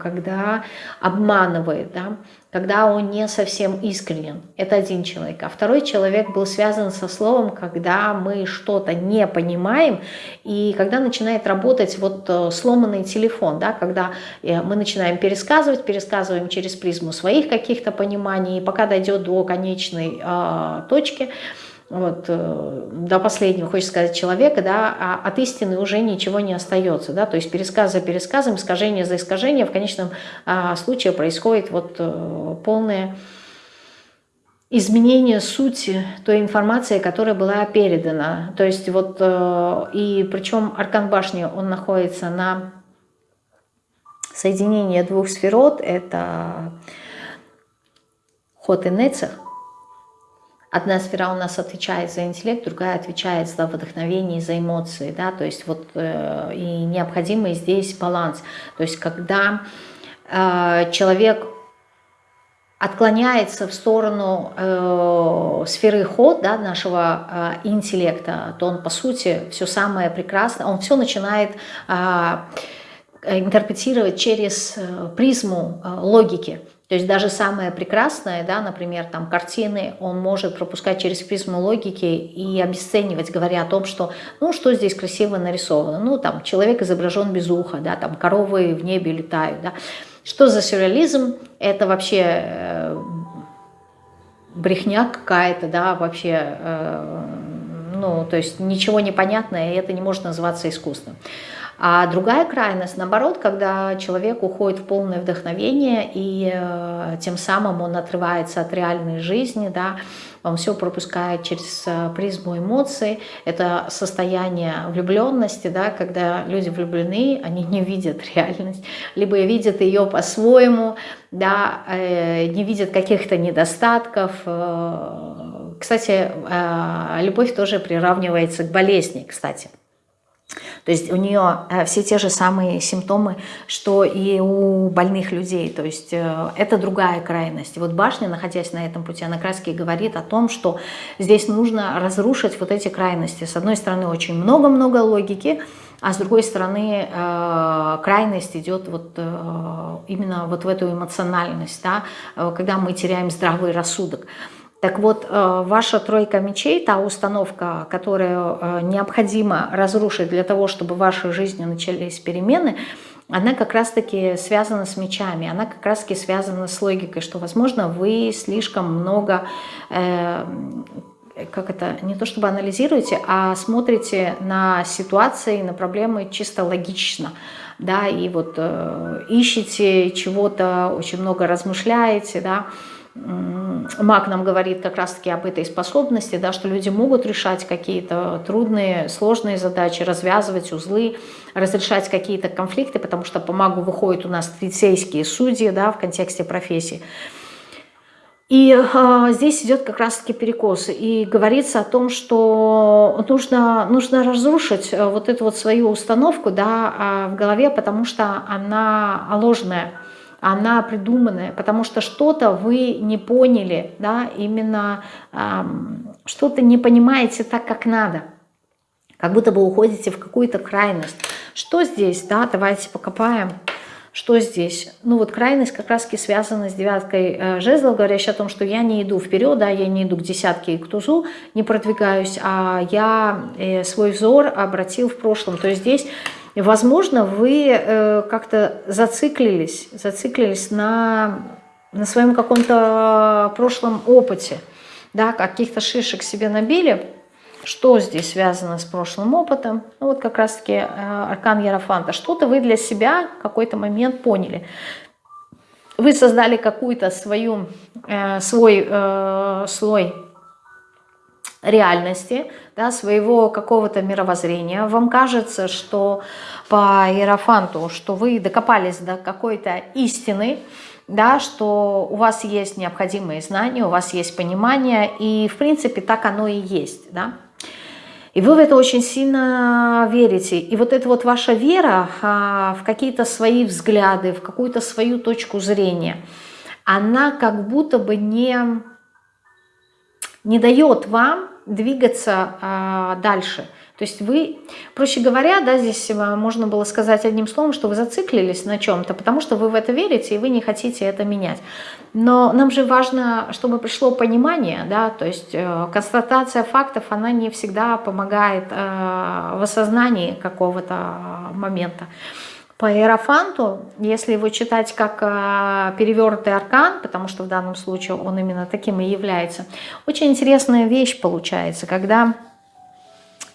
когда обманывает, да, когда он не совсем искренен. Это один человек. А второй человек был связан со словом, когда мы что-то не понимаем, и когда начинает работать вот э, сломанный телефон, да, когда э, мы начинаем пересказывать, пересказываем через призму своих каких-то пониманий, и пока дойдет до конечной э, точки, вот, э, до последнего, хочется сказать, человека, да, а от истины уже ничего не остается, да, то есть пересказ за пересказом, искажение за искажением, в конечном а, случае происходит вот а, полное изменение сути той информации, которая была передана, то есть вот, а, и причем Аркан Башни, он находится на соединении двух сферот, это Ход и Нецех, Одна сфера у нас отвечает за интеллект, другая отвечает за вдохновение, за эмоции, да, то есть вот э, и необходимый здесь баланс. То есть когда э, человек отклоняется в сторону э, сферы ход да, нашего э, интеллекта, то он, по сути, все самое прекрасное, он все начинает э, интерпретировать через э, призму э, логики. То есть даже самое прекрасное, да, например, там картины, он может пропускать через призму логики и обесценивать, говоря о том, что, ну, что здесь красиво нарисовано. Ну, там, человек изображен без уха, да, там, коровы в небе летают, да. Что за сюрреализм? Это вообще э, брехня какая-то, да, вообще, э, ну, то есть ничего непонятное, и это не может называться искусством. А другая крайность, наоборот, когда человек уходит в полное вдохновение, и э, тем самым он отрывается от реальной жизни, да, он все пропускает через э, призму эмоций. Это состояние влюбленности, да, когда люди влюблены, они не видят реальность, либо видят ее по-своему, да, э, не видят каких-то недостатков. Э, кстати, э, любовь тоже приравнивается к болезни, кстати. То есть у нее э, все те же самые симптомы, что и у больных людей. То есть э, это другая крайность. вот башня, находясь на этом пути, она краски говорит о том, что здесь нужно разрушить вот эти крайности. С одной стороны, очень много-много логики, а с другой стороны, э, крайность идет вот именно вот в эту эмоциональность, да, когда мы теряем здравый рассудок. Так вот, э, ваша тройка мечей, та установка, которую э, необходимо разрушить для того, чтобы в вашей жизни начались перемены, она как раз-таки связана с мечами, она как раз-таки связана с логикой, что, возможно, вы слишком много, э, как это, не то чтобы анализируете, а смотрите на ситуации, на проблемы чисто логично, да, и вот э, ищете чего-то, очень много размышляете, да, Маг нам говорит как раз-таки об этой способности, да, что люди могут решать какие-то трудные, сложные задачи, развязывать узлы, разрешать какие-то конфликты, потому что по магу выходят у нас полицейские судьи да, в контексте профессии. И э, здесь идет как раз-таки перекос. И говорится о том, что нужно, нужно разрушить э, вот эту вот свою установку да, в голове, потому что она ложная, она придуманная, потому что что-то вы не поняли, да, именно э, что-то не понимаете так, как надо. Как будто бы уходите в какую-то крайность. Что здесь, да, давайте покопаем. Что здесь? Ну вот крайность как раз таки связана с девяткой э, жезлов, говорящей о том, что я не иду вперед, да, я не иду к десятке и к тузу, не продвигаюсь, а я э, свой взор обратил в прошлом. То есть здесь, возможно, вы э, как-то зациклились, зациклились на, на своем каком-то прошлом опыте, да, каких-то шишек себе набили, что здесь связано с прошлым опытом? Ну, вот как раз-таки э, аркан Ярофанта. Что-то вы для себя в какой-то момент поняли. Вы создали какую-то свою, э, свой э, слой реальности, да, своего какого-то мировоззрения. Вам кажется, что по Иерофанту, что вы докопались до какой-то истины, да, что у вас есть необходимые знания, у вас есть понимание, и в принципе так оно и есть. Да? И вы в это очень сильно верите. И вот эта вот ваша вера а, в какие-то свои взгляды, в какую-то свою точку зрения, она как будто бы не, не дает вам двигаться а, дальше. То есть вы, проще говоря, да, здесь э, можно было сказать одним словом, что вы зациклились на чем-то, потому что вы в это верите и вы не хотите это менять. Но нам же важно, чтобы пришло понимание, да, то есть э, констатация фактов, она не всегда помогает э, в осознании какого-то момента. По Иерофанту, если его читать как э, перевернутый аркан, потому что в данном случае он именно таким и является, очень интересная вещь получается, когда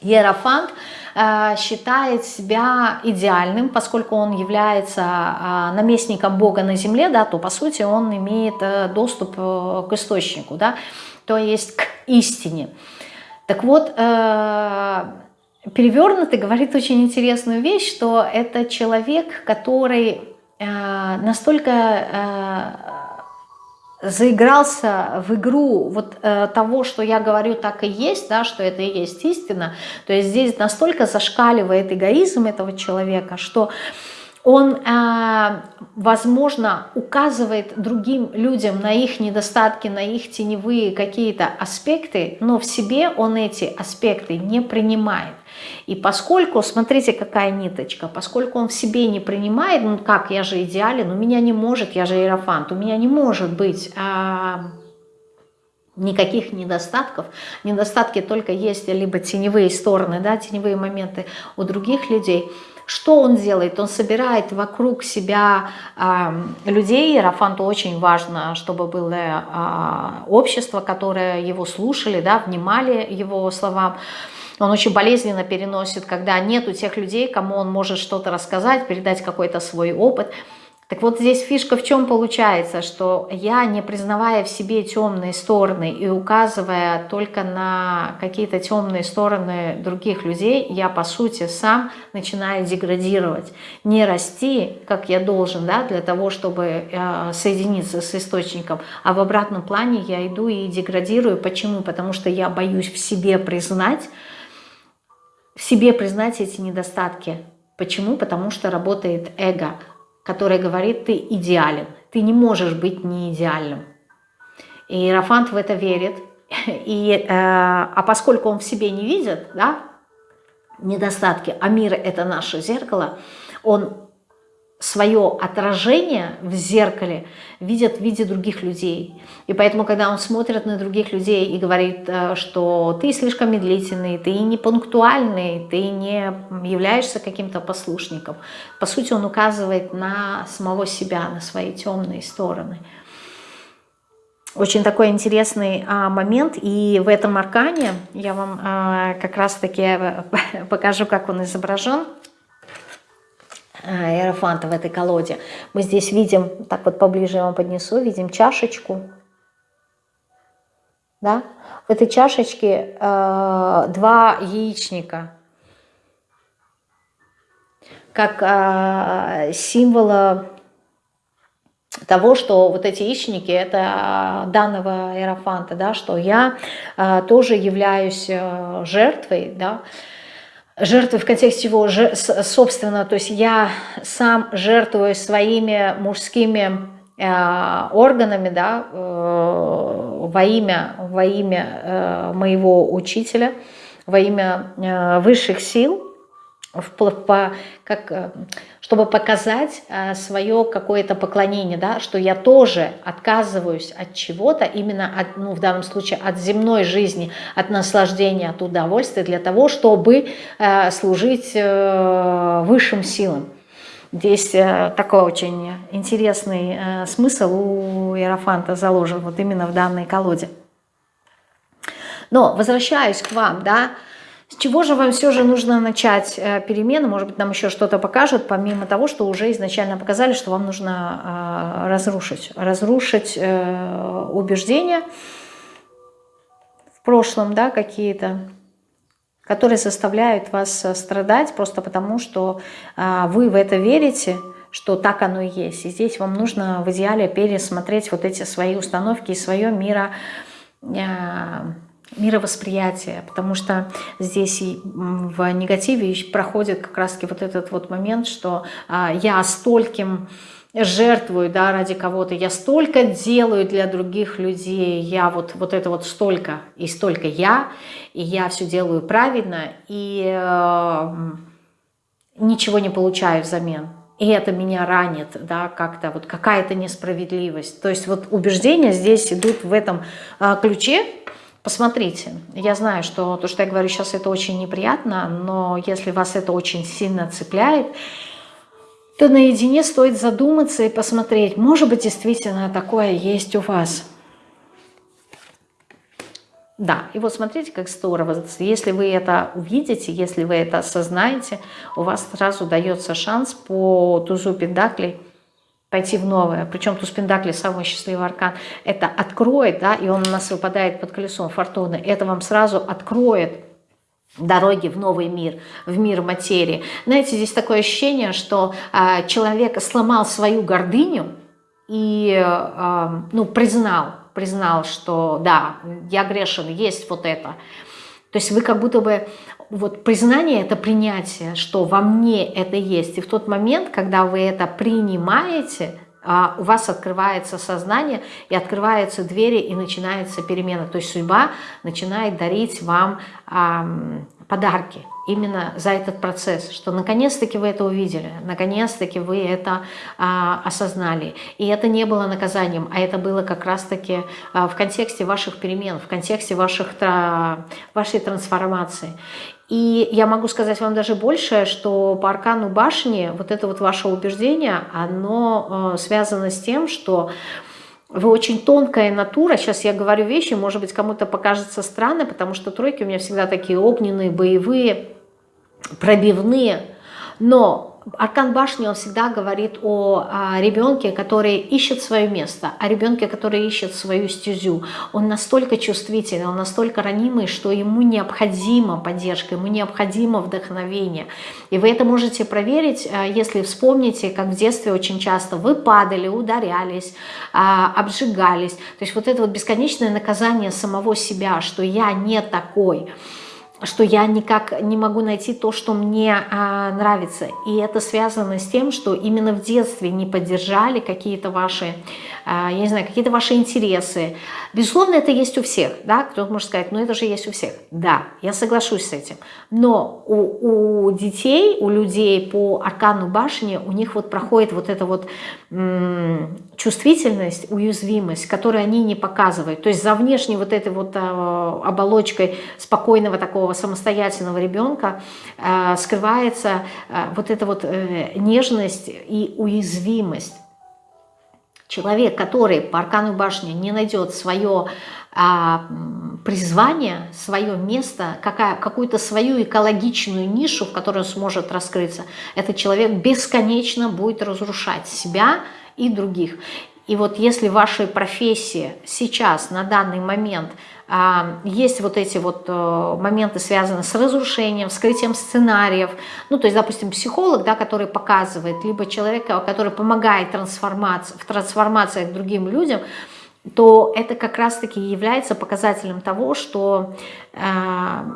Иерофант э, считает себя идеальным, поскольку он является э, наместником Бога на земле, да, то по сути он имеет э, доступ к источнику, да, то есть к истине. Так вот, перевернутый говорит очень интересную вещь, что это человек, который настолько заигрался в игру вот э, того, что я говорю, так и есть, да, что это и есть истина, то есть здесь настолько зашкаливает эгоизм этого человека, что он, э, возможно, указывает другим людям на их недостатки, на их теневые какие-то аспекты, но в себе он эти аспекты не принимает. И поскольку, смотрите, какая ниточка, поскольку он в себе не принимает, ну как, я же идеален, у меня не может, я же иерофант, у меня не может быть а, никаких недостатков. Недостатки только есть либо теневые стороны, да, теневые моменты у других людей. Что он делает? Он собирает вокруг себя э, людей. Иерофанту очень важно, чтобы было э, общество, которое его слушали, да, внимали его словам. Он очень болезненно переносит, когда нету тех людей, кому он может что-то рассказать, передать какой-то свой опыт. Так вот здесь фишка в чем получается, что я, не признавая в себе темные стороны и указывая только на какие-то темные стороны других людей, я по сути сам начинаю деградировать. Не расти, как я должен, да, для того, чтобы э, соединиться с источником, а в обратном плане я иду и деградирую. Почему? Потому что я боюсь в себе признать, себе признать эти недостатки. Почему? Потому что работает эго, которое говорит, ты идеален, ты не можешь быть не идеальным. И Иерофант в это верит. И, э, а поскольку он в себе не видит да, недостатки, а мир – это наше зеркало, он свое отражение в зеркале видят в виде других людей. И поэтому, когда он смотрит на других людей и говорит, э, что ты слишком медлительный, ты не пунктуальный, ты не являешься каким-то послушником, по сути, он указывает на самого себя, на свои темные стороны. Очень такой интересный а, момент, и в этом аркане я вам а, как раз-таки э, покажу, как он изображен – Аэрофанта в этой колоде. Мы здесь видим, так вот поближе я вам поднесу, видим чашечку. Да? В этой чашечке э, два яичника. Как э, символа того, что вот эти яичники это данного иерофанта, да, что я э, тоже являюсь э, жертвой, да, жертвой в контексте его, собственно, то есть я сам жертвую своими мужскими э, органами, да, э, во имя, во имя э, моего учителя, во имя э, высших сил, по, как, э, чтобы показать э, свое какое-то поклонение, да, что я тоже отказываюсь от чего-то, именно от, ну, в данном случае от земной жизни, от наслаждения, от удовольствия, для того, чтобы э, служить высшим силам. Здесь такой очень интересный смысл у Иерофанта заложен вот именно в данной колоде. Но возвращаюсь к вам, да, с чего же вам все же нужно начать э, перемены? Может быть, нам еще что-то покажут, помимо того, что уже изначально показали, что вам нужно э, разрушить. Разрушить э, убеждения в прошлом, да, какие-то, которые заставляют вас страдать просто потому, что вы в это верите, что так оно и есть. И здесь вам нужно в идеале пересмотреть вот эти свои установки и свое миро мировосприятие, потому что здесь в негативе проходит как раз-таки вот этот вот момент, что а, я стольким жертвую да, ради кого-то, я столько делаю для других людей, я вот, вот это вот столько и столько я, и я все делаю правильно, и э, ничего не получаю взамен. И это меня ранит, да, как-то вот какая-то несправедливость. То есть вот убеждения здесь идут в этом э, ключе, Посмотрите, я знаю, что то, что я говорю сейчас, это очень неприятно, но если вас это очень сильно цепляет, то наедине стоит задуматься и посмотреть, может быть, действительно такое есть у вас. Да, и вот смотрите, как здорово. Если вы это увидите, если вы это осознаете, у вас сразу дается шанс по тузу пентаклей пойти в новое. Причем туз Пендакли, самый счастливый аркан, это откроет, да, и он у нас выпадает под колесом фортуны, это вам сразу откроет дороги в новый мир, в мир материи. Знаете, здесь такое ощущение, что э, человек сломал свою гордыню и э, ну, признал, признал, что да, я грешен, есть вот это. То есть вы как будто бы вот признание – это принятие, что во мне это есть. И в тот момент, когда вы это принимаете, а, у вас открывается сознание и открываются двери и начинается перемена. То есть судьба начинает дарить вам подарки именно за этот процесс, что наконец-таки вы это увидели, наконец-таки вы это а, осознали. И это не было наказанием, а это было как раз-таки а, в контексте ваших перемен, в контексте ваших, вашей трансформации. И я могу сказать вам даже больше, что по аркану башни вот это вот ваше убеждение, оно э, связано с тем, что вы очень тонкая натура. Сейчас я говорю вещи, может быть, кому-то покажется странно, потому что тройки у меня всегда такие огненные, боевые, пробивные. Но Аркан башни, он всегда говорит о, о ребенке, который ищет свое место, о ребенке, который ищет свою стезю. Он настолько чувствительный, он настолько ранимый, что ему необходима поддержка, ему необходимо вдохновение. И вы это можете проверить, э, если вспомните, как в детстве очень часто вы падали, ударялись, а, обжигались. То есть вот это вот бесконечное наказание самого себя, что я не такой – что я никак не могу найти то, что мне а, нравится. И это связано с тем, что именно в детстве не поддержали какие-то ваши, а, я не знаю, какие-то ваши интересы. Безусловно, это есть у всех, да, кто-то может сказать, ну это же есть у всех. Да, я соглашусь с этим. Но у, у детей, у людей по аркану башни, у них вот проходит вот эта вот чувствительность, уязвимость, которую они не показывают. То есть за внешней вот этой вот а, оболочкой спокойного такого самостоятельного ребенка а, скрывается а, вот эта вот э, нежность и уязвимость. Человек, который по аркану башни не найдет свое а, призвание, свое место, какую-то свою экологичную нишу, в которой он сможет раскрыться, этот человек бесконечно будет разрушать себя, и других. И вот если в вашей профессии сейчас, на данный момент, а, есть вот эти вот э, моменты, связанные с разрушением, вскрытием сценариев, ну, то есть, допустим, психолог, да, который показывает, либо человек, который помогает трансформации, в трансформациях другим людям, то это как раз-таки является показателем того, что э,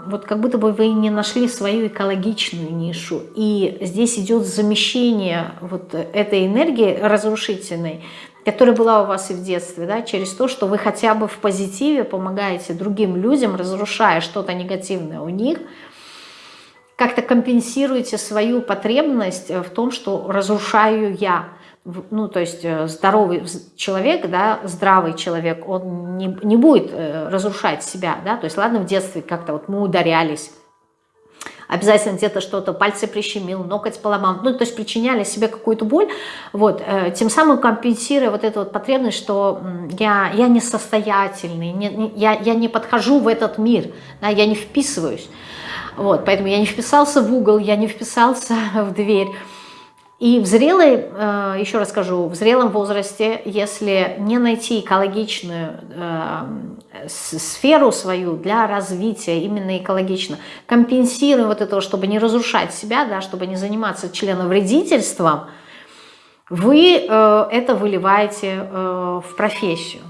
вот как будто бы вы не нашли свою экологичную нишу. И здесь идет замещение вот этой энергии разрушительной, которая была у вас и в детстве, да, через то, что вы хотя бы в позитиве помогаете другим людям, разрушая что-то негативное у них, как-то компенсируете свою потребность в том, что разрушаю я – ну, то есть э, здоровый человек, да, здравый человек, он не, не будет э, разрушать себя, да, то есть ладно в детстве как-то вот мы ударялись, обязательно где-то что-то, пальцы прищемил, ноготь поломал, ну, то есть причиняли себе какую-то боль, вот, э, тем самым компенсируя вот эту вот потребность, что я, я несостоятельный, не, не, я, я не подхожу в этот мир, да, я не вписываюсь, вот, поэтому я не вписался в угол, я не вписался в дверь, и в зрелой, э, еще раз скажу, в зрелом возрасте, если не найти экологичную э, сферу свою для развития, именно экологично, компенсируем вот это, чтобы не разрушать себя, да, чтобы не заниматься членовредительством, вы э, это выливаете в профессию.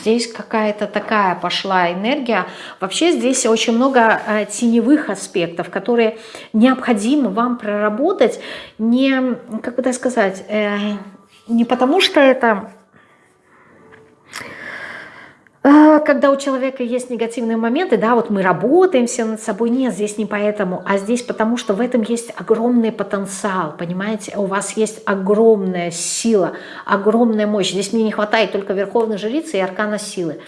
Здесь какая-то такая пошла энергия. Вообще здесь очень много э, теневых аспектов, которые необходимо вам проработать не, как бы так сказать, э, не потому что это когда у человека есть негативные моменты, да, вот мы работаем все над собой, нет, здесь не поэтому, а здесь потому, что в этом есть огромный потенциал, понимаете, у вас есть огромная сила, огромная мощь, здесь мне не хватает только верховной жрицы и аркана силы,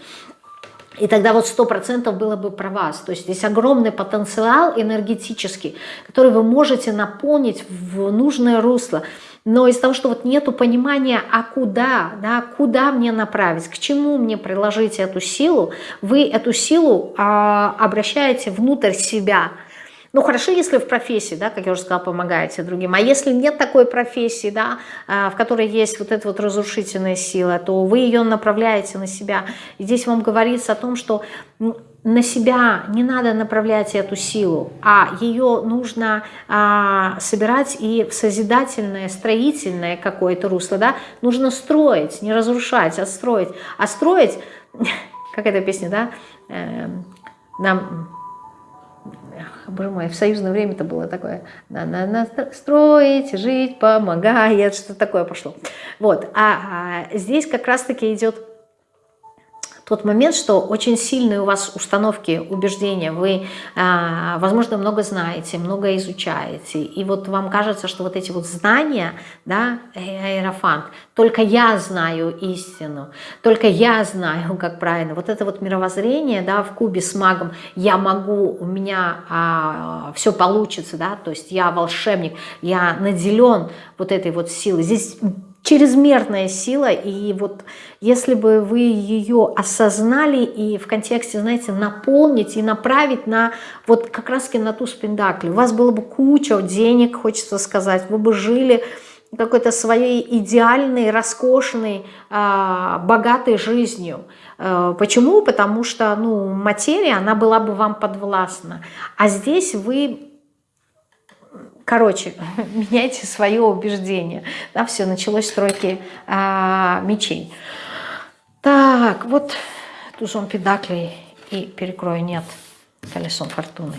и тогда вот сто процентов было бы про вас. То есть здесь огромный потенциал энергетический, который вы можете наполнить в нужное русло но из-за того, что вот нету понимания, а куда, да, куда мне направить, к чему мне приложить эту силу, вы эту силу а, обращаете внутрь себя. Ну, хорошо, если в профессии, да, как я уже сказала, помогаете другим. А если нет такой профессии, да, а, в которой есть вот эта вот разрушительная сила, то вы ее направляете на себя. И здесь вам говорится о том, что на себя не надо направлять эту силу, а ее нужно а, собирать и в созидательное, строительное какое-то русло, да, нужно строить, не разрушать, а строить. А строить, как эта песня, да, э, нам, боже мой, в союзное время это было такое, надо на, строить, жить, помогает, что такое пошло. Вот, а, а здесь как раз-таки идет тот момент, что очень сильные у вас установки, убеждения, вы, а, возможно, много знаете, много изучаете, и вот вам кажется, что вот эти вот знания, да, аэрофант, только я знаю истину, только я знаю, как правильно, вот это вот мировоззрение, да, в кубе с магом, я могу, у меня а, все получится, да, то есть я волшебник, я наделен вот этой вот силой, здесь чрезмерная сила, и вот если бы вы ее осознали и в контексте, знаете, наполнить и направить на вот как раз на ту спиндакли, у вас было бы куча денег, хочется сказать, вы бы жили какой-то своей идеальной, роскошной, а, богатой жизнью. Э, почему? Потому что ну, материя, она была бы вам подвластна. А здесь вы Короче, меняйте свое убеждение. Да, все, началось стройки а, мечей. Так, вот тузон педаклей и перекрою нет, колесом фортуны.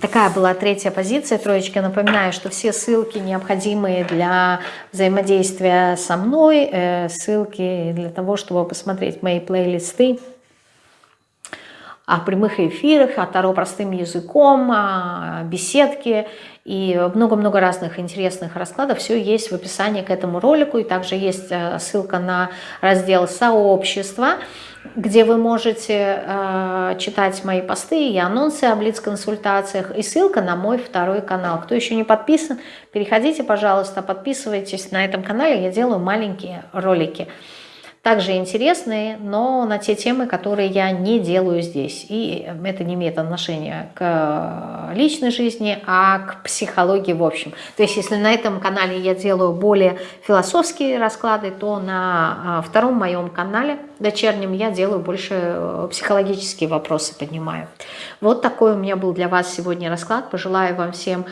Такая была третья позиция, троечка. Напоминаю, что все ссылки, необходимые для взаимодействия со мной, э, ссылки для того, чтобы посмотреть мои плейлисты, о прямых эфирах, о Таро простым языком, о беседке и много-много разных интересных раскладов. Все есть в описании к этому ролику. И также есть э, ссылка на раздел «Сообщество», где вы можете э, читать мои посты и анонсы о блиц-консультациях, и ссылка на мой второй канал. Кто еще не подписан, переходите, пожалуйста, подписывайтесь на этом канале, я делаю маленькие ролики. Также интересные, но на те темы, которые я не делаю здесь. И это не имеет отношения к личной жизни, а к психологии в общем. То есть если на этом канале я делаю более философские расклады, то на а, втором моем канале, дочернем, я делаю больше э, психологические вопросы, поднимаю. Вот такой у меня был для вас сегодня расклад. Пожелаю вам всем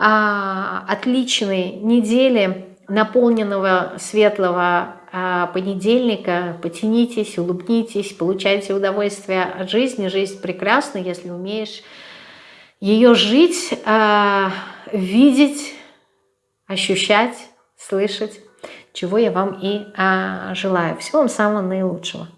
а, отличной недели, наполненного светлого понедельника. Потянитесь, улыбнитесь, получайте удовольствие от жизни. Жизнь прекрасна, если умеешь ее жить, а, видеть, ощущать, слышать, чего я вам и а, желаю. Всего вам самого наилучшего.